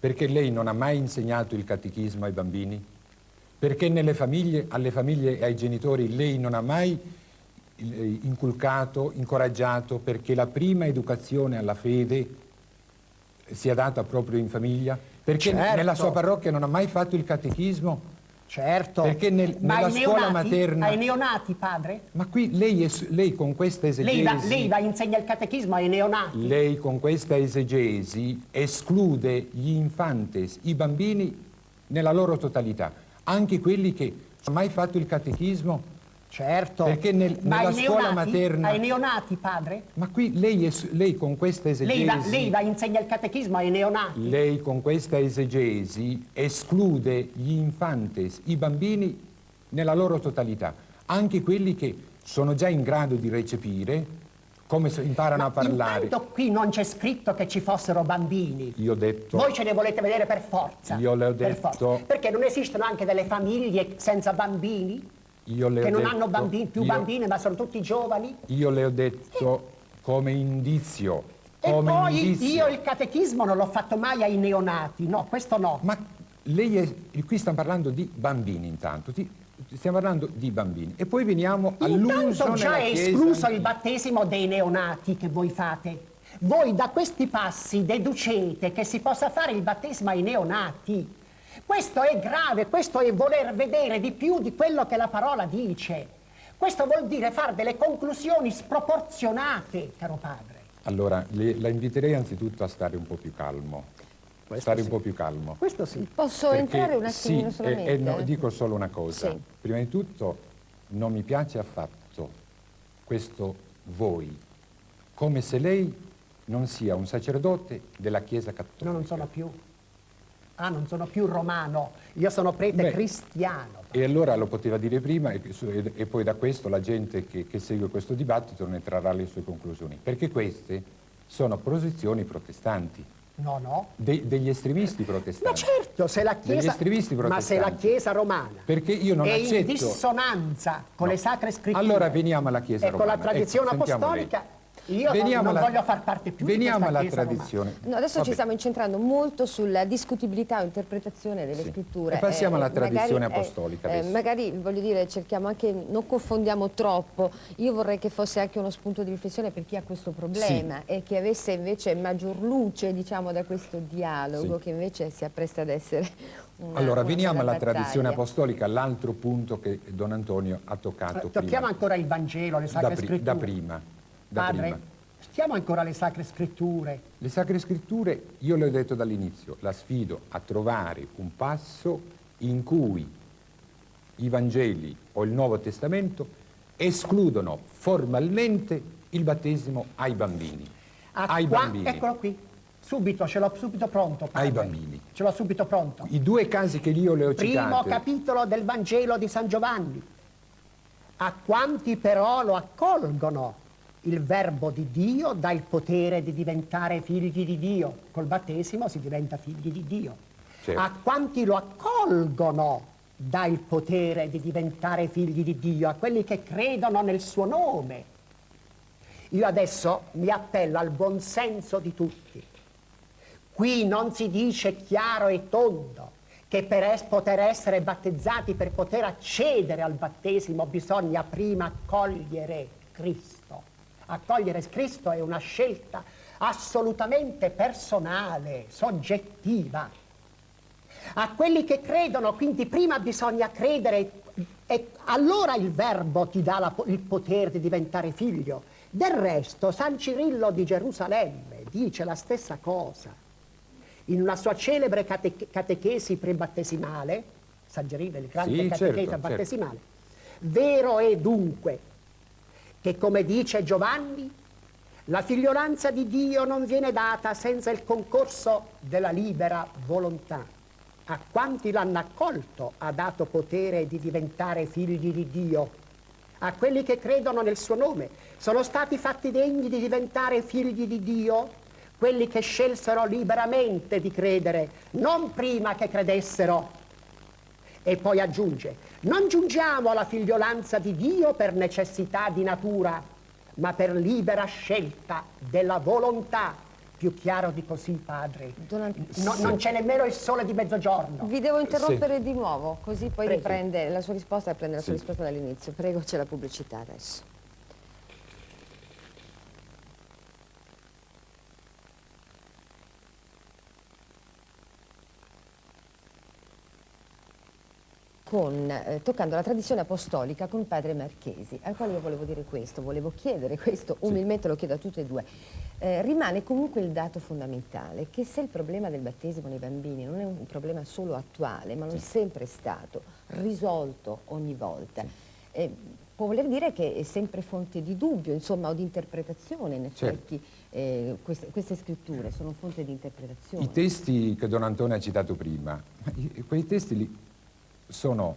Perché lei non ha mai insegnato il catechismo ai bambini? Perché nelle famiglie, alle famiglie e ai genitori lei non ha mai eh, inculcato, incoraggiato perché la prima educazione alla fede sia data proprio in famiglia? Perché Certo. nella sua parrocchia non ha mai fatto il catechismo? Certo. Perché nel- nella scuola neonati? materna- Ai neonati, padre? Ma qui lei, es- lei con questa esegesi... Lei va, lei va insegna il catechismo ai neonati? Lei con questa esegesi esclude gli infantes, i bambini nella loro totalità, anche quelli che hanno mai fatto il catechismo. Certo. Perché nel- Ma nella scuola neonati? materna- Ai neonati, padre? Ma qui lei, es- lei con questa esegesi... Lei va, lei va insegna il catechismo ai neonati? Lei con questa esegesi esclude gli infantes, i bambini nella loro totalità, anche quelli che sono già in grado di recepire, come imparano a parlare. Intanto qui non c'è scritto che ci fossero bambini. Io ho detto... Voi ce ne volete vedere per forza. Io le ho per detto- forza. Perché non esistono anche delle famiglie senza bambini? Io le ho che non detto- hanno bambini, più io- bambini, ma sono tutti giovani? Io le ho detto come indizio, E come poi indizio. io il catechismo non l'ho fatto mai ai neonati, no, questo no. Ma lei è, qui stiamo parlando di bambini intanto, ti- stiamo parlando di bambini. E poi veniamo all'uso Intanto già è Chiesa escluso il battesimo dei neonati che voi fate. Voi da questi passi deducete che si possa fare il battesimo ai neonati. Questo è grave, questo è voler vedere di più di quello che la parola dice. Questo vuol dire fare delle conclusioni sproporzionate, caro padre. Allora, le- la inviterei anzitutto a stare un po' più calmo. Stare un po' più calmo. Questo sì. Posso Perché- entrare un attimino sì, solamente? e- e no, dico solo una cosa. Sì. Prima di tutto, non mi piace affatto questo voi, come se lei non sia un sacerdote della Chiesa Cattolica. No, non sono più. Ah, non sono più romano. Io sono prete Beh, cristiano. E allora lo poteva dire prima e, e- e poi da questo la gente che, che segue questo dibattito ne trarrà le sue conclusioni, perché queste sono posizioni protestanti, No, no. de- degli estremisti Ma protestanti. certo, se la Chiesa, ma se la. Chiesa romana Perché io non è accetto... in dissonanza con No. le sacre scritture Allora veniamo alla Chiesa e con romana. la tradizione Ecco, sentiamo lei. apostolica, io non- Veniamo non, alla- voglio far parte più Veniamo alla tradizione. No, adesso Vabbè. ci stiamo incentrando molto sulla discutibilità o interpretazione delle Sì. scritture. E passiamo alla magari, tradizione eh, apostolica eh, magari, voglio dire, cerchiamo anche, non confondiamo troppo. Io vorrei che fosse anche uno spunto di riflessione per chi ha questo problema e che avesse invece maggior luce, diciamo, da questo dialogo Sì. che invece si appresta ad essere una Allora, una veniamo alla tradizione battaglia. apostolica, l'altro punto che Don Antonio ha toccato romana. prima. Tocchiamo ancora il Vangelo, le sacre da, pri- scritture. da prima. Da Padre, prima. stiamo ancora alle sacre scritture. Le Sacre Scritture, io le ho detto dall'inizio, la sfido a trovare un passo in cui i Vangeli o il Nuovo Testamento escludono formalmente il battesimo ai bambini. A ai qua- bambini. Eccolo qui, subito, ce l'ho subito pronto. padre. Ai bambini. Ce l'ho subito pronto. I due casi che io le ho Primo citate, capitolo del Vangelo di San Giovanni. A quanti però lo accolgono il verbo di Dio dà il potere di diventare figli di Dio. Col battesimo si diventa figli di Dio. Certo. A quanti lo accolgono dà il potere di diventare figli di Dio, a quelli che credono nel suo nome. Io adesso mi appello al buon senso di tutti. Qui non si dice chiaro e tondo che per es- poter essere battezzati, per poter accedere al battesimo, bisogna prima accogliere Cristo. Accogliere Cristo è una scelta assolutamente personale, soggettiva. A quelli che credono, quindi prima bisogna credere e allora il verbo ti dà la il potere di diventare figlio. Del resto San Cirillo di Gerusalemme dice la stessa cosa. In una sua celebre cate- catechesi prebattesimale, San Cirillo il grande Sì, certo, certo. battesimale, vero è dunque che come dice Giovanni, la figliolanza di Dio non viene data senza il concorso della libera volontà. A quanti l'hanno accolto ha dato potere di diventare figli di Dio. A quelli che credono nel suo nome sono stati fatti degni di diventare figli di Dio quelli che scelsero liberamente di credere, non prima che credessero. E poi aggiunge, non giungiamo alla figliolanza di Dio per necessità di natura, ma per libera scelta della volontà. Più chiaro di così, padre. No- Non c'è nemmeno il sole di mezzogiorno. Vi devo interrompere di nuovo, così poi Prego. riprende la sua risposta e prende la sua risposta dall'inizio. Prego, c'è la pubblicità adesso. Con, eh, toccando la tradizione apostolica con padre Marchesi, al quale io volevo dire questo, volevo chiedere questo, umilmente lo chiedo a tutte e due. Eh, rimane comunque il dato fondamentale che se il problema del battesimo nei bambini non è un problema solo attuale, ma lo è sempre stato, risolto ogni volta, eh, può voler dire che è sempre fonte di dubbio, insomma, o di interpretazione, in Certo. effetti, eh, queste, queste scritture sono fonte di interpretazione. I testi che Don Antonio ha citato prima, quei testi lì sono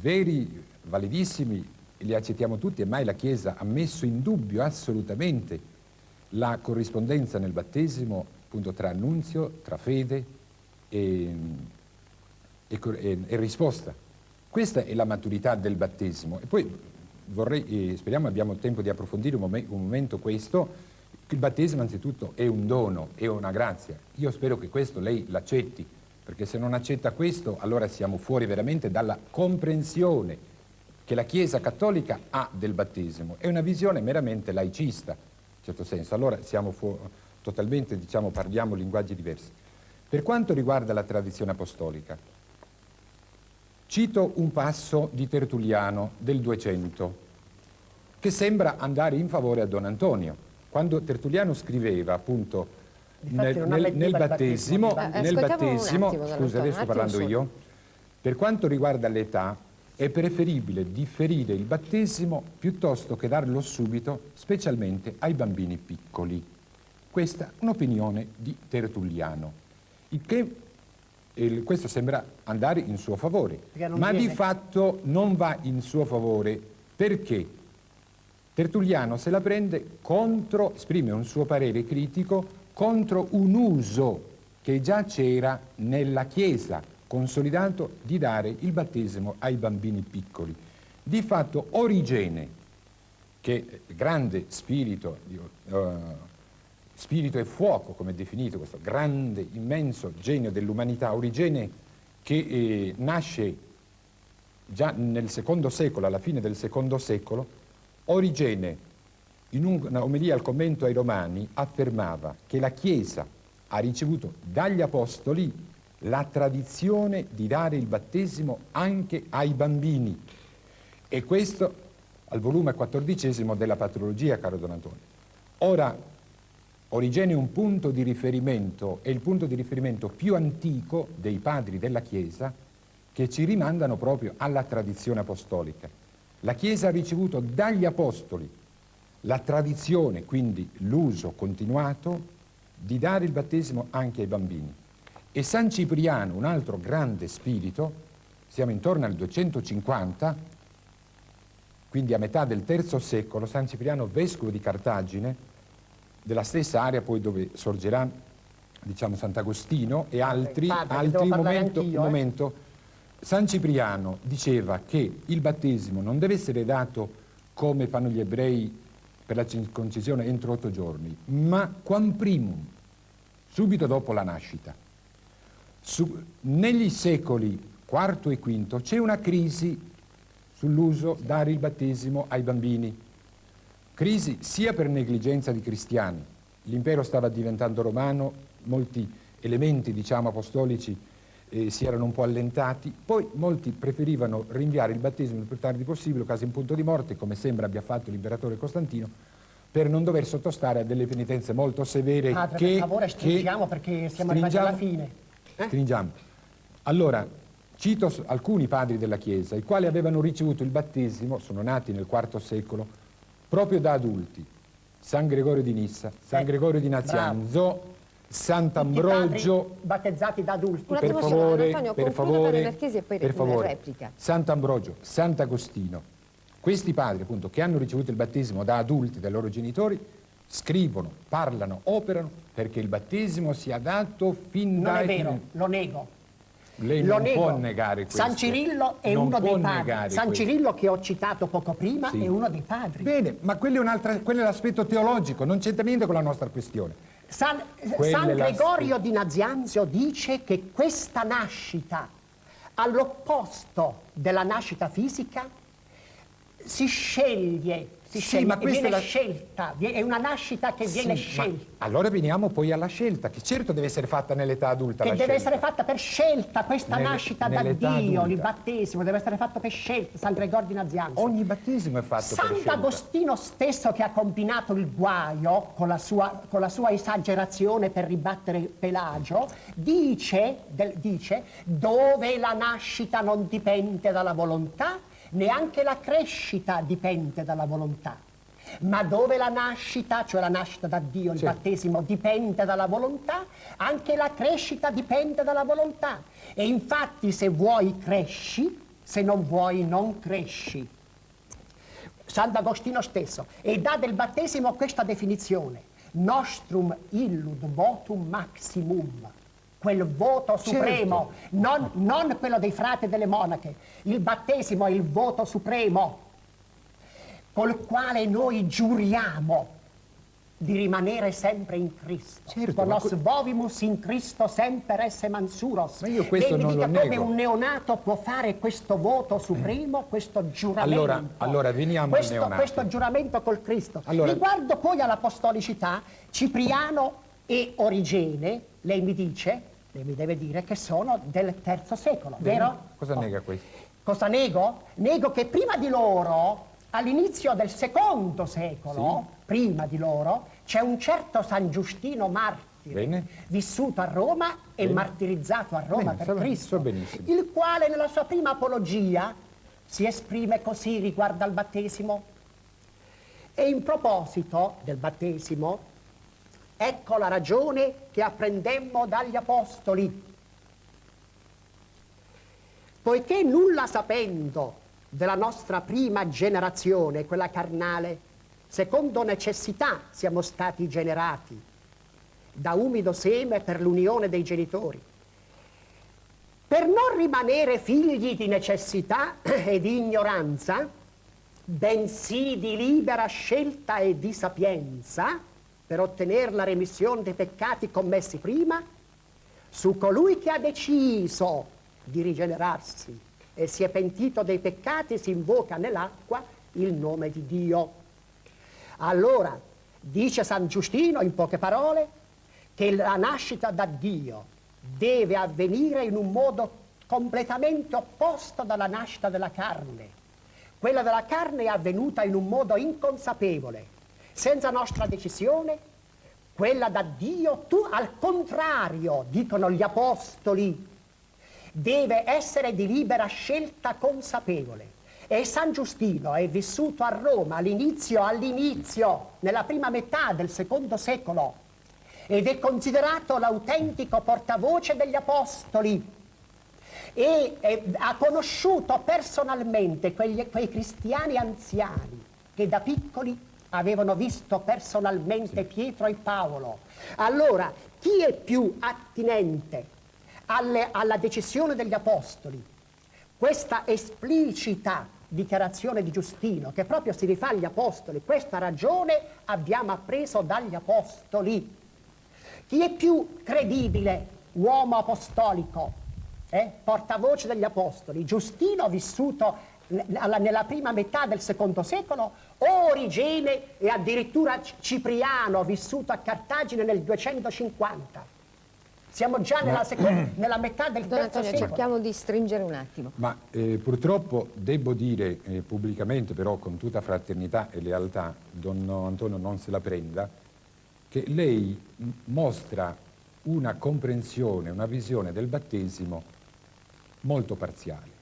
veri, validissimi, li accettiamo tutti e mai la Chiesa ha messo in dubbio assolutamente la corrispondenza nel battesimo appunto tra annunzio, tra fede e, e e- e risposta. Questa è la maturità del battesimo. E poi vorrei, eh, speriamo abbiamo tempo di approfondire un, momen- un momento questo. Il battesimo anzitutto è un dono, è una grazia. Io spero che questo lei l'accetti, perché se non accetta questo allora siamo fuori veramente dalla comprensione che la Chiesa cattolica ha del battesimo. È una visione meramente laicista, in certo senso. Allora siamo totalmente, diciamo, parliamo linguaggi diversi. Per quanto riguarda la tradizione apostolica, cito un passo di Tertulliano del 200 che sembra andare in favore a Don Antonio. Quando Tertulliano scriveva appunto Nel, nel- nel battesimo, battesimo di nel. Eh, un battesimo attimo, scusa adesso sto parlando io, per quanto riguarda l'età è preferibile differire il battesimo piuttosto che darlo subito, specialmente ai bambini piccoli. Questa è un'opinione di Tertulliano, che il- questo sembra andare in suo favore, ma di viene. fatto non va in suo favore perché Tertulliano se la prende contro, esprime un suo parere critico contro un uso che già c'era nella Chiesa, consolidato di dare il battesimo ai bambini piccoli. Di fatto Origene, che grande spirito, eh, spirito e fuoco, come è definito questo grande, immenso genio dell'umanità, Origene che eh, nasce già nel secondo secolo, alla fine del secondo secolo, Origene, in una omelia al commento ai Romani, affermava che la Chiesa ha ricevuto dagli Apostoli la tradizione di dare il battesimo anche ai bambini. E questo al volume quattordicesimo della Patrologia, caro Don Antonio. Ora, Origene è un punto di riferimento, è il punto di riferimento più antico dei padri della Chiesa che ci rimandano proprio alla tradizione apostolica. La Chiesa ha ricevuto dagli Apostoli la tradizione, quindi l'uso continuato, di dare il battesimo anche ai bambini. E San Cipriano, un altro grande spirito, siamo intorno al 250, quindi a metà del terzo secolo, San Cipriano, vescovo di Cartagine, della stessa area poi dove sorgerà diciamo Sant'Agostino e altri, padre, altri momento, eh. momento. San Cipriano diceva che il battesimo non deve essere dato come fanno gli ebrei per la circoncisione entro otto giorni, ma quam primum, subito dopo la nascita. Su- negli secoli IV e V c'è una crisi sull'uso dare il battesimo ai bambini. Crisi sia per negligenza di cristiani, l'impero stava diventando romano, molti elementi diciamo apostolici eh, si erano un po' allentati, poi molti preferivano rinviare il battesimo il più tardi possibile, quasi in punto di morte, come sembra abbia fatto l'imperatore Costantino, per non dover sottostare a delle penitenze molto severe Padre, che... per favore, che- stringiamo perché siamo arrivati alla fine. Eh? Stringiamo. Allora, cito alcuni padri della Chiesa, i quali avevano ricevuto il battesimo, sono nati nel IV secolo, proprio da adulti. San Gregorio di Nissa, San Ecco, Gregorio di Nazianzo, Sant'Ambrogio, battezzati da adulti. Per favore, Antonio, per favore, per e per re- favore. replica. Sant'Ambrogio, Sant'Agostino, questi padri appunto che hanno ricevuto il battesimo da adulti dai loro genitori, scrivono, parlano, operano perché il battesimo sia dato fin Non è vero, lo nego. Lei Lo non nego. può negare questo. San Cirillo è Non uno dei padri. San questo. Cirillo che ho citato poco prima Sì. è uno dei padri. Bene, ma quello è, un'altra- quello è l'aspetto teologico, non c'entra niente con la nostra questione. San, San Gregorio di Nazianzio dice che questa nascita, all'opposto della nascita fisica, si sceglie, si Sì, sceglie, ma questa viene è la- scelta, è una nascita che viene Sì, ma scelta. allora veniamo poi alla scelta, che certo deve essere fatta nell'età adulta. che deve scelta. essere fatta per scelta, questa Nelle- nascita da Dio, il adulta. battesimo deve essere fatto per scelta, San Gregorio di Nazianzo. Ogni battesimo è fatto per scelta. Sant'Agostino stesso che ha combinato il guaio con la sua, con la sua esagerazione per ribattere Pelagio, dice, del- dice dove la nascita non dipende dalla volontà, neanche la crescita dipende dalla volontà. Ma dove la nascita, cioè la nascita da Dio, il Sì. battesimo, dipende dalla volontà, anche la crescita dipende dalla volontà. E infatti se vuoi cresci, se non vuoi non cresci. Sant'Agostino stesso, e dà del battesimo questa definizione, nostrum illud votum maximum, quel voto supremo, non, non quello dei frati e delle monache, il battesimo è il voto supremo, col quale noi giuriamo di rimanere sempre in Cristo. Certo, ma Nos que- vovimus in Cristo semper esse mansuros. Ma io questo Lei mi non dica lo come nego. un neonato può fare questo voto supremo, questo giuramento. Allora- allora veniamo al questo, neonato. questo giuramento col Cristo. Allora- Riguardo poi all'apostolicità, Cipriano e Origene, lei mi dice, lei mi deve dire che sono del terzo secolo, Bene, vero? Cosa Oh. nega questo? Cosa nego? Nego che prima di loro, all'inizio del secondo secolo, prima di loro, c'è un certo San Giustino martire, Bene. vissuto a Roma e Bene. martirizzato a Roma per so- Cristo, so il quale nella sua prima apologia si esprime così riguardo al battesimo. E in proposito del battesimo, ecco la ragione che apprendemmo dagli apostoli. Poiché nulla sapendo della nostra prima generazione, quella carnale, secondo necessità siamo stati generati da umido seme per l'unione dei genitori. Per non rimanere figli di necessità e di ignoranza, bensì di libera scelta e di sapienza, per ottenere la remissione dei peccati commessi prima, su colui che ha deciso di rigenerarsi e si è pentito dei peccati si invoca nell'acqua il nome di Dio. Allora, dice San Giustino in poche parole, che la nascita da Dio deve avvenire in un modo completamente opposto dalla nascita della carne. Quella della carne è avvenuta in un modo inconsapevole, senza nostra decisione. Quella da Dio, tu al contrario, dicono gli apostoli, deve essere di libera scelta consapevole. E San Giustino è vissuto a Roma all'inizio, all'inizio, nella prima metà del secondo secolo, ed è considerato l'autentico portavoce degli apostoli e eh, ha conosciuto personalmente quegli- quei cristiani anziani che da piccoli avevano visto personalmente Pietro e Paolo. Allora, chi è più attinente alle- alla decisione degli apostoli? Questa esplicita dichiarazione di Giustino, che proprio si rifà agli apostoli, questa ragione abbiamo appreso dagli apostoli. Chi è più credibile, uomo apostolico, eh, portavoce degli apostoli? Giustino vissuto ne- alla- nella prima metà del secondo secolo Origene e addirittura Cipriano vissuto a Cartagine nel 250? Siamo già nella, seco- nella metà del Don terzo Antonio, secolo. cerchiamo di stringere un attimo. Ma eh, purtroppo devo dire eh, pubblicamente, però con tutta fraternità e lealtà, don Antonio non se la prenda, che lei mostra una comprensione, una visione del battesimo molto parziale.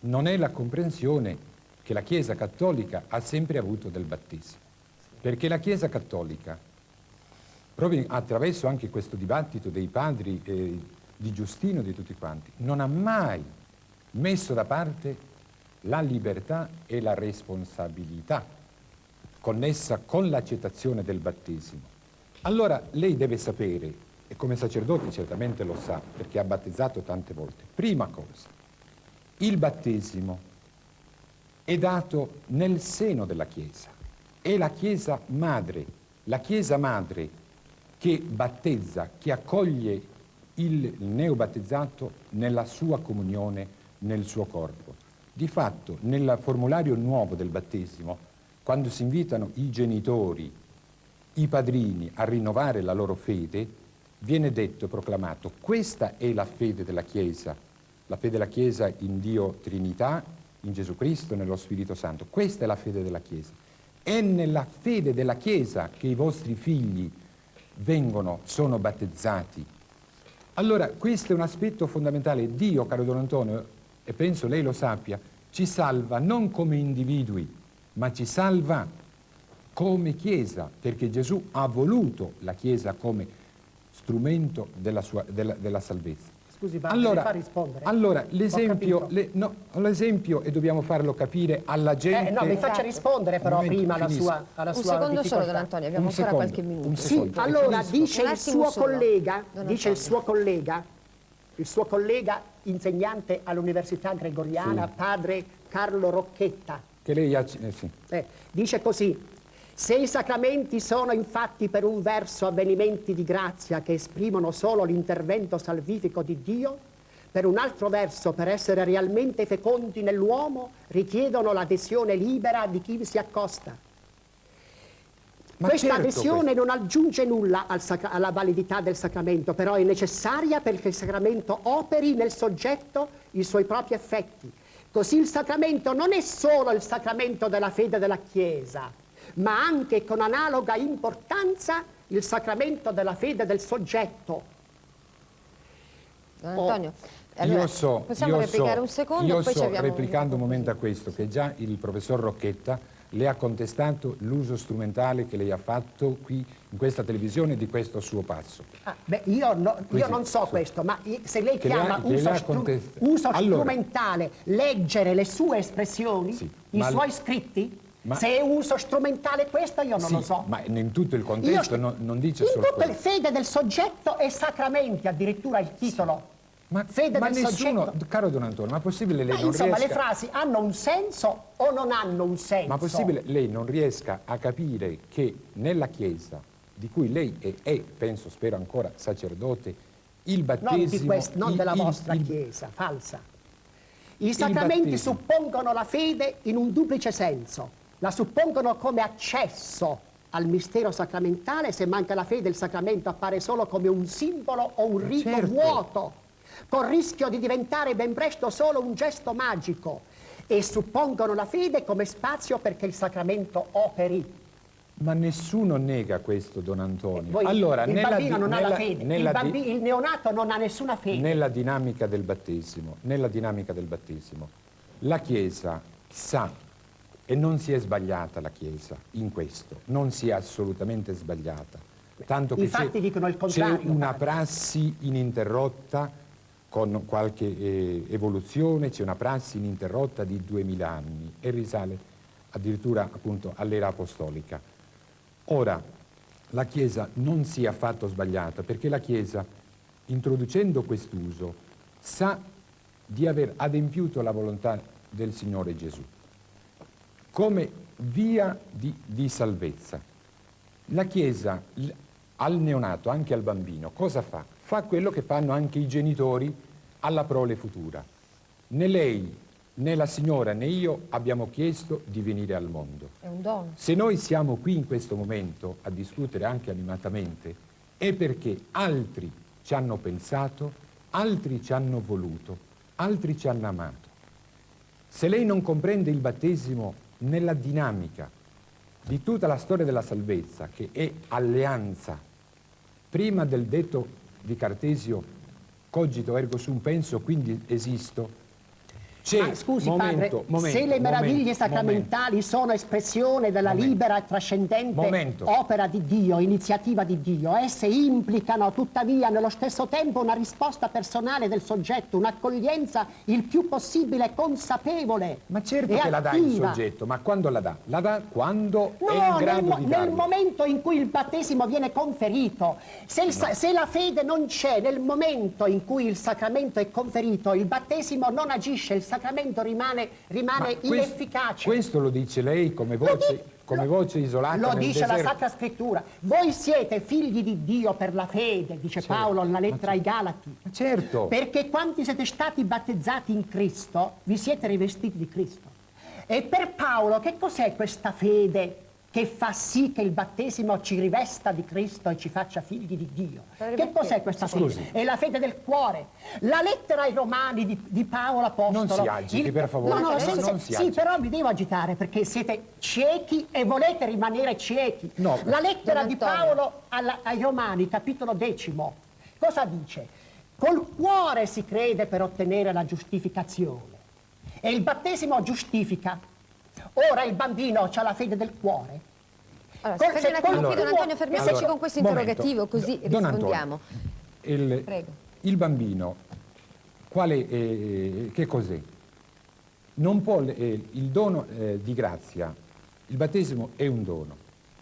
Non è la comprensione che la Chiesa Cattolica ha sempre avuto del battesimo. Perché la Chiesa Cattolica, proprio attraverso anche questo dibattito dei padri eh, di Giustino e di tutti quanti, non ha mai messo da parte la libertà e la responsabilità connessa con l'accettazione del battesimo. Allora lei deve sapere, e come sacerdote certamente lo sa, perché ha battezzato tante volte, prima cosa, il battesimo è dato nel seno della Chiesa, è la Chiesa madre, la Chiesa madre che battezza, che accoglie il neobattezzato nella sua comunione, nel suo corpo. Di fatto, nel formulario nuovo del battesimo, quando si invitano i genitori, i padrini a rinnovare la loro fede, viene detto proclamato, questa è la fede della Chiesa, la fede della Chiesa in Dio Trinità, in Gesù Cristo, nello Spirito Santo. Questa è la fede della Chiesa. È nella fede della Chiesa che i vostri figli vengono, sono battezzati. Allora, questo è un aspetto fondamentale. Dio, caro Don Antonio, e penso lei lo sappia, ci salva non come individui, ma ci salva come Chiesa, perché Gesù ha voluto la Chiesa come strumento della, sua, della, della salvezza. Scusi, ma allora, fa rispondere? Allora, l'esempio, le, no, l'esempio, e dobbiamo farlo capire alla gente... Eh, no, mi faccia rispondere però momento, prima alla sua, alla un sua secondo solo, Don Antonio, abbiamo un ancora secondo, qualche minuto. Sì, allora dice il suo collega, dice il suo collega, il suo collega insegnante all'Università Gregoriana, sì. padre Carlo Rocchetta. Che lei ha... Eh, sì. eh, dice così, se i sacramenti sono infatti per un verso avvenimenti di grazia che esprimono solo l'intervento salvifico di Dio, per un altro verso, per essere realmente fecondi nell'uomo, richiedono l'adesione libera di chi vi si accosta. Ma Questa certo adesione non aggiunge nulla al alla validità del sacramento, però è necessaria perché il sacramento operi nel soggetto i suoi propri effetti. Così il sacramento non è solo il sacramento della fede della Chiesa, ma anche con analoga importanza il sacramento della fede del soggetto. Don Antonio, oh, allora, io so, possiamo io replicare so, un secondo? Io poi so, replicando un momento a questo, che già il professor Rocchetta le ha contestato l'uso strumentale che lei ha fatto qui in questa televisione di questo suo passo. Ah, beh, io, no, io non so questo, ma se lei che chiama ha, uso, stru uso allora, strumentale leggere le sue espressioni, sì, i suoi scritti, ma Se è uso strumentale questo io non sì, lo so. Ma in tutto il contesto io, non, non, dice in solo In tutto il fede del soggetto e sacramenti, addirittura il titolo. Sì. Ma, fede ma del nessuno, soggetto. caro Don Antonio, ma è possibile lei ma non insomma, riesca... le frasi hanno un senso o non hanno un senso? Ma è possibile lei non riesca a capire che nella Chiesa, di cui lei è, è penso, spero ancora, sacerdote, il battesimo... Non, di questo, non il, della il, vostra il, Chiesa, falsa. I sacramenti suppongono la fede in un duplice senso la suppongono come accesso al mistero sacramentale, se manca la fede il sacramento appare solo come un simbolo o un rito certo. vuoto, con rischio di diventare ben presto solo un gesto magico e suppongono la fede come spazio perché il sacramento operi. Ma nessuno nega questo, Don Antonio. Voi, allora, il bambino non nella, ha la fede, il, bambino, il, neonato non ha nessuna fede. Nella dinamica del battesimo, nella dinamica del battesimo, la Chiesa sa e non si è sbagliata la Chiesa in questo, non si è assolutamente sbagliata. Tanto che c'è una prassi ininterrotta con qualche eh, evoluzione, c'è una prassi ininterrotta di duemila anni e risale addirittura appunto all'era apostolica. Ora, la Chiesa non si è affatto sbagliata perché la Chiesa, introducendo quest'uso, sa di aver adempiuto la volontà del Signore Gesù come via di, di salvezza. La Chiesa al neonato, anche al bambino, cosa fa? Fa quello che fanno anche i genitori alla prole futura. Né lei, né la signora, né io abbiamo chiesto di venire al mondo. È un dono. Se noi siamo qui in questo momento a discutere anche animatamente, è perché altri ci hanno pensato, altri ci hanno voluto, altri ci hanno amato. Se lei non comprende il battesimo nella dinamica di tutta la storia della salvezza, che è alleanza, prima del detto di Cartesio, cogito ergo sum penso, quindi esisto, ma scusi momento, padre, momento, se le meraviglie momento, sacramentali sono espressione della libera e trascendente opera di Dio, iniziativa di Dio, esse implicano tuttavia nello stesso tempo una risposta personale del soggetto, un'accoglienza il più possibile consapevole Ma certo che attiva. la dà il soggetto, ma quando la dà? La dà quando no, è in grado nel, nel momento in cui il battesimo viene conferito. Se, il, no. se la fede non c'è nel momento in cui il sacramento è conferito, il battesimo non agisce, il sacramento rimane, rimane inefficace. Questo lo dice lei come voce, come voce isolata Lo dice la. Sacra Scrittura. Voi siete figli di Dio per la fede, dice Certo. Paolo nella lettera ai Galati. Certo, Perché quanti siete stati battezzati in Cristo, vi siete rivestiti di Cristo. E per Paolo che cos'è questa fede che fa sì che il battesimo ci rivesta di Cristo e ci faccia figli di Dio? Che cos'è questa scusi. fede? È la fede del cuore. La lettera ai Romani di, di Paolo Apostolo. Non si agiti, per favore. No, no, No, sì, non si sì, però mi devo agitare perché siete ciechi e volete rimanere ciechi. No. La lettera di. Paolo alla- ai Romani, capitolo decimo, cosa dice? Col cuore si crede per ottenere la giustificazione. E il battesimo giustifica. Ora il bambino ha la fede del cuore. Allora, Col- se qualcuno- Don Antonio, fermiamoci Allora, con questo momento. interrogativo, così Don rispondiamo. Antonio, il, Prego. il bambino, quale, eh, che cos'è? Non può, eh, il dono eh, di grazia, il battesimo è un dono,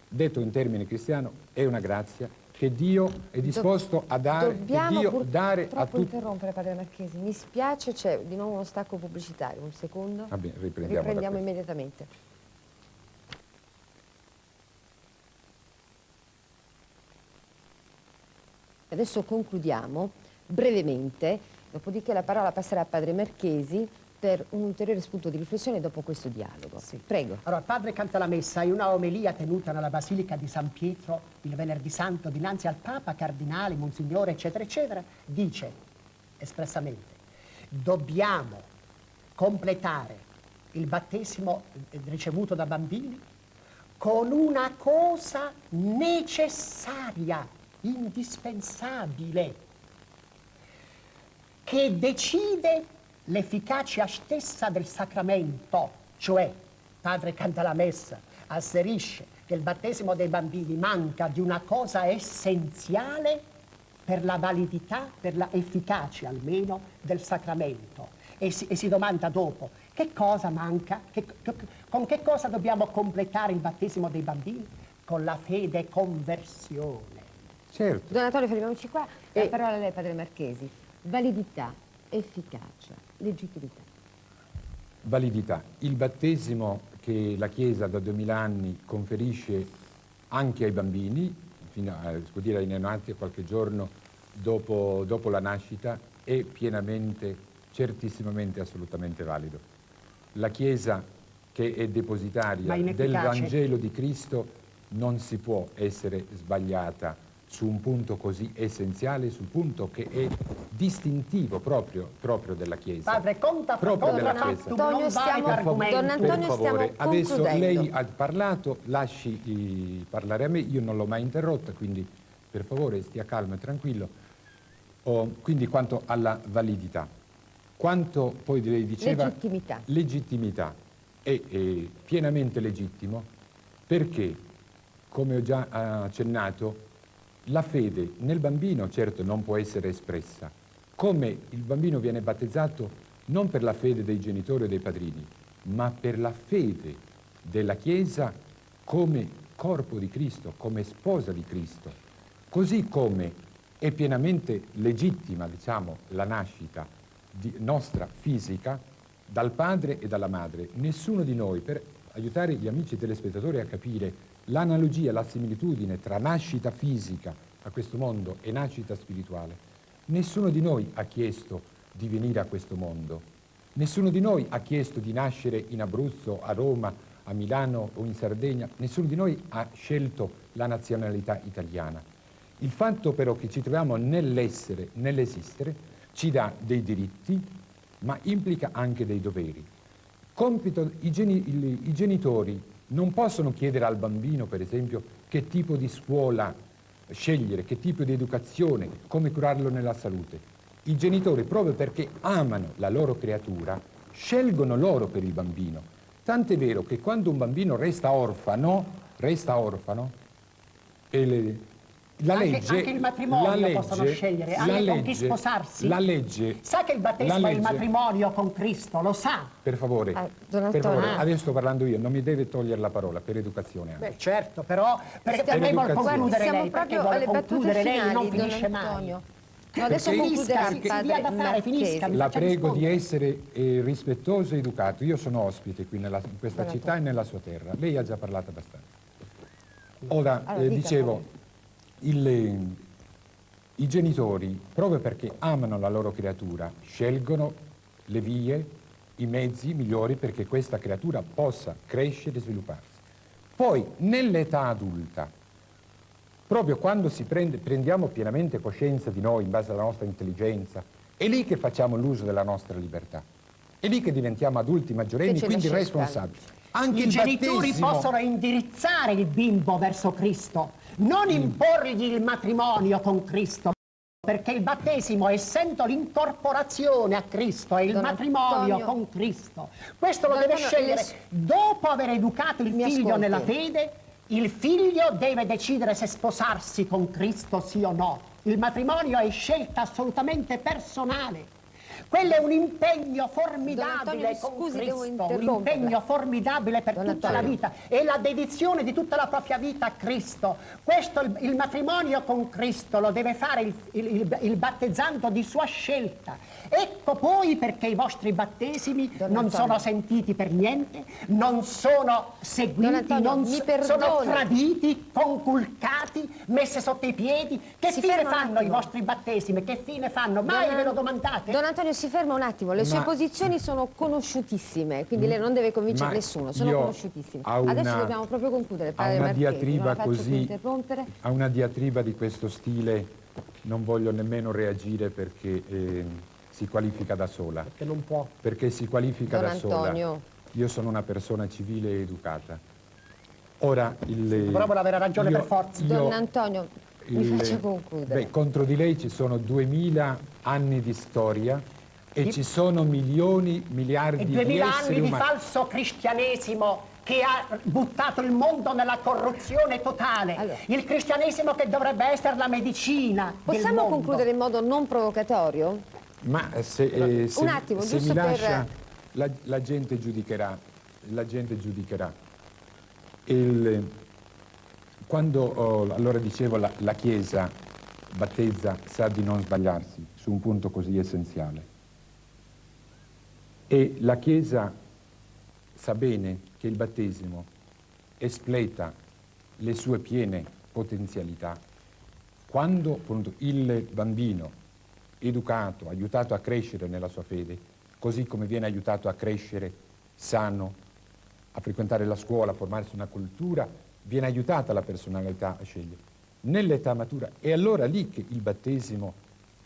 detto in termini cristiano è una grazia che Dio è disposto a dare, che Dobbiamo Dio dare a tutti. interrompere, Padre Marchesi. Mi spiace, c'è di nuovo uno stacco pubblicitario. Un secondo. Va bene, riprendiamo Riprendiamo immediatamente. Adesso concludiamo brevemente, dopodiché la parola passerà a Padre Marchesi per un ulteriore spunto di riflessione dopo questo dialogo. Prego. Allora, padre canta la messa in una omelia tenuta nella Basilica di San Pietro il venerdì santo dinanzi al Papa, cardinale, Monsignore, eccetera, eccetera, dice espressamente, dobbiamo completare il battesimo eh, ricevuto da bambini con una cosa necessaria, indispensabile, che decide l'efficacia stessa del sacramento, cioè padre canta la messa, asserisce che il battesimo dei bambini manca di una cosa essenziale per la validità, per la efficacia almeno del sacramento. E si, e si domanda dopo, che cosa manca? Che- che- con che cosa dobbiamo completare il battesimo dei bambini? Con la fede conversione. Certo, Don Antonio, fermiamoci qua. La E- parola a lei, Padre Marchesi. Validità, efficacia, legittimità. validità. Il battesimo che la Chiesa da 2000 anni conferisce anche ai bambini, fino a, si può dire ai neonati, a qualche giorno dopo, dopo la nascita, è pienamente, certissimamente, assolutamente valido. La Chiesa che è depositaria del Vangelo di Cristo non si può essere sbagliata su un punto così essenziale, sul punto che è distintivo proprio, proprio della Chiesa. Padre, conta Proprio della Chiesa. Antonio, stiamo-. Don Antonio, per favore, stiamo adesso lei ha parlato, lasci eh, parlare a me, io non l'ho mai interrotta, quindi per favore stia calmo e tranquillo. Oh, quindi quanto alla validità, quanto poi lei diceva... Legittimità. Legittimità è, è pienamente legittimo perché, come ho già accennato, la fede nel bambino certo non può essere espressa, come il bambino viene battezzato non per la fede dei genitori o dei padrini, ma per la fede della Chiesa come corpo di Cristo, come sposa di Cristo. Così come è pienamente legittima, diciamo, la nascita nostra fisica dal padre e dalla madre. Nessuno di noi, per aiutare gli amici telespettatori a capire l'analogia, la similitudine tra nascita fisica a questo mondo e nascita spirituale, nessuno di noi ha chiesto di venire a questo mondo. Nessuno di noi ha chiesto di nascere in Abruzzo, a Roma, a Milano o in Sardegna. Nessuno di noi ha scelto la nazionalità italiana. Il fatto però che ci troviamo nell'essere, nell'esistere, ci dà dei diritti, ma implica anche dei doveri. Compito, i, geni- i genitori non possono chiedere al bambino, per esempio, che tipo di scuola scegliere, che tipo di educazione, come curarlo nella salute. I genitori, proprio perché amano la loro creatura, scelgono loro per il bambino. Tant'è vero che quando un bambino resta orfano, resta orfano, e le- la Anche- legge, anche il matrimonio la legge- possono scegliere, la anche con chi legge- sposarsi. La legge, Sa che il battesimo è il legge- matrimonio con Cristo, lo sa. per favore, Ah, Don per favore, Antonio. adesso sto parlando io, non mi deve togliere la parola, per educazione anche. Beh, certo, però perché Stiamo- lei vuole Guardi, concludere siamo lei, perché proprio vuole alle battute concludere lei, finali, non Don finisce mai. Antonio. No, adesso Perché- Finisca, si padre dia da fare, finisca, La prego di essere eh, rispettoso e educato. Io sono ospite qui nella- in questa Buona città e nella sua terra. Lei ha già parlato abbastanza. Ora, Allora, eh, dica, dicevo, il- i genitori, proprio perché amano la loro creatura, scelgono le vie, i mezzi migliori perché questa creatura possa crescere e svilupparsi. Poi, nell'età adulta, proprio quando si prende- prendiamo pienamente coscienza di noi in base alla nostra intelligenza, è lì che facciamo l'uso della nostra libertà. È lì che diventiamo adulti maggiorenni, quindi responsabili. Anche I genitori battesimo- possono indirizzare il bimbo verso Cristo, non imporgli il matrimonio con Cristo, perché il battesimo, essendo l'incorporazione a Cristo, è il Don matrimonio Antonio. con Cristo. Questo lo Don deve Antonio, scegliere. le- Dopo aver educato il Mi figlio ascolti. nella fede, il figlio deve decidere se sposarsi con Cristo sì o no. Il matrimonio è scelta assolutamente personale. Quello è un impegno formidabile Antonio, con scusi, Cristo, un impegno formidabile per Don tutta la Antonio. vita e la dedizione di tutta la propria vita a Cristo. Questo, il, il matrimonio con Cristo lo deve fare il, il- il- battezzando di sua scelta. Ecco poi perché i vostri battesimi Don non Antonio. sono sentiti per niente, non sono seguiti, non sono traditi, conculcati, messe sotto i piedi. Che Si fine fanno i vostri battesimi? Che fine fanno? Mai Don- ve lo domandate? Don Antonio, si ferma un attimo. Le sue Ma- posizioni sono conosciutissime, quindi lei non deve convincere Ma nessuno, sono conosciutissime. a una- Adesso dobbiamo proprio concludere, a padre una Marchesi, non diatriba così interrompere. a una diatriba di questo stile non voglio nemmeno reagire perché eh, si qualifica da sola Che non può. perché si qualifica Don da sola Antonio. io sono una persona civile e educata ora il Però vuole avere ragione io- per forza. io- Don Antonio, mi il- faccia concludere. beh, contro di lei ci sono 2000 anni di storia e ci sono milioni miliardi E di 2000 esseri anni di falso cristianesimo che ha buttato il mondo nella corruzione totale. Allora. Il cristianesimo che dovrebbe essere la medicina del Possiamo mondo. concludere in modo non provocatorio? Ma se, eh, se- Un attimo, se mi per- lascia, la, la gente giudicherà, la gente giudicherà. Il- quando, oh, allora dicevo, la, la Chiesa battezza sa di non sbagliarsi su un punto così essenziale. E la Chiesa sa bene che il battesimo espleta le sue piene potenzialità quando appunto, il bambino educato, aiutato a crescere nella sua fede, così come viene aiutato a crescere sano, a frequentare la scuola, a formarsi una cultura, viene aiutata la personalità a scegliere. Nell'età matura è allora lì che il battesimo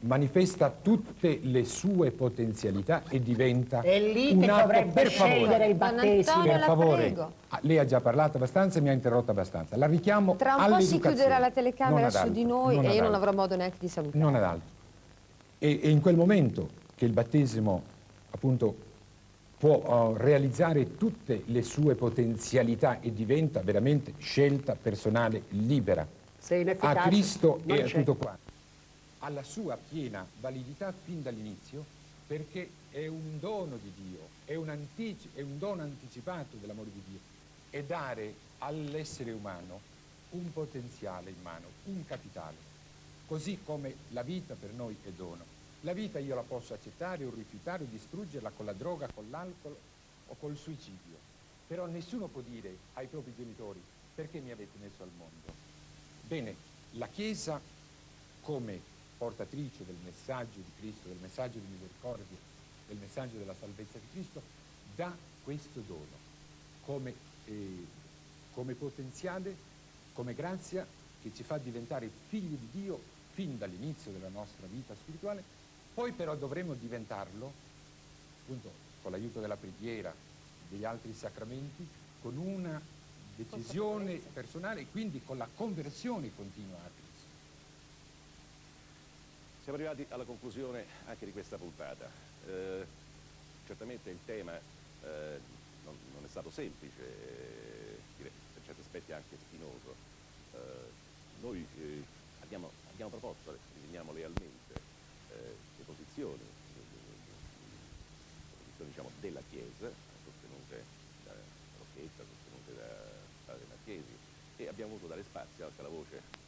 manifesta tutte le sue potenzialità e diventa È lì un che atto dovrebbe per scegliere favore. il battesimo. Per la favore, prego. Ah, lei ha già parlato abbastanza e mi ha interrotto abbastanza. La richiamo Tra un po' si chiuderà la telecamera su di noi e io non avrò modo neanche di salutare. Non ad altro. E, e in quel momento che il battesimo appunto può eh, realizzare tutte le sue potenzialità e diventa veramente scelta personale libera a Cristo e a tutto qua. Ha la sua piena validità fin dall'inizio perché è un dono di Dio, è un, è un dono anticipato dell'amore di Dio. È dare all'essere umano un potenziale in mano, un capitale, così come la vita per noi è dono. La vita io la posso accettare o rifiutare o distruggerla con la droga, con l'alcol o col suicidio. Però nessuno può dire ai propri genitori perché mi avete messo al mondo. Bene, la Chiesa come portatrice del messaggio di Cristo, del messaggio di misericordia, del messaggio della salvezza di Cristo, dà questo dono come, eh, come potenziale, come grazia che ci fa diventare figli di Dio fin dall'inizio della nostra vita spirituale, poi però dovremo diventarlo appunto con l'aiuto della preghiera, degli altri sacramenti, con una decisione personale e quindi con la conversione continua a Cristo. Siamo arrivati alla conclusione anche di questa puntata. Eh, certamente il tema eh, non, non è stato semplice, eh, direi, per certi aspetti anche spinoso. Eh, noi eh, abbiamo, abbiamo proposto, riteniamo lealmente, eh, le posizioni, le posizioni diciamo, della Chiesa, sostenute da Rocchetta, sostenute da padre Marchesi, e abbiamo voluto dare spazio anche alla voce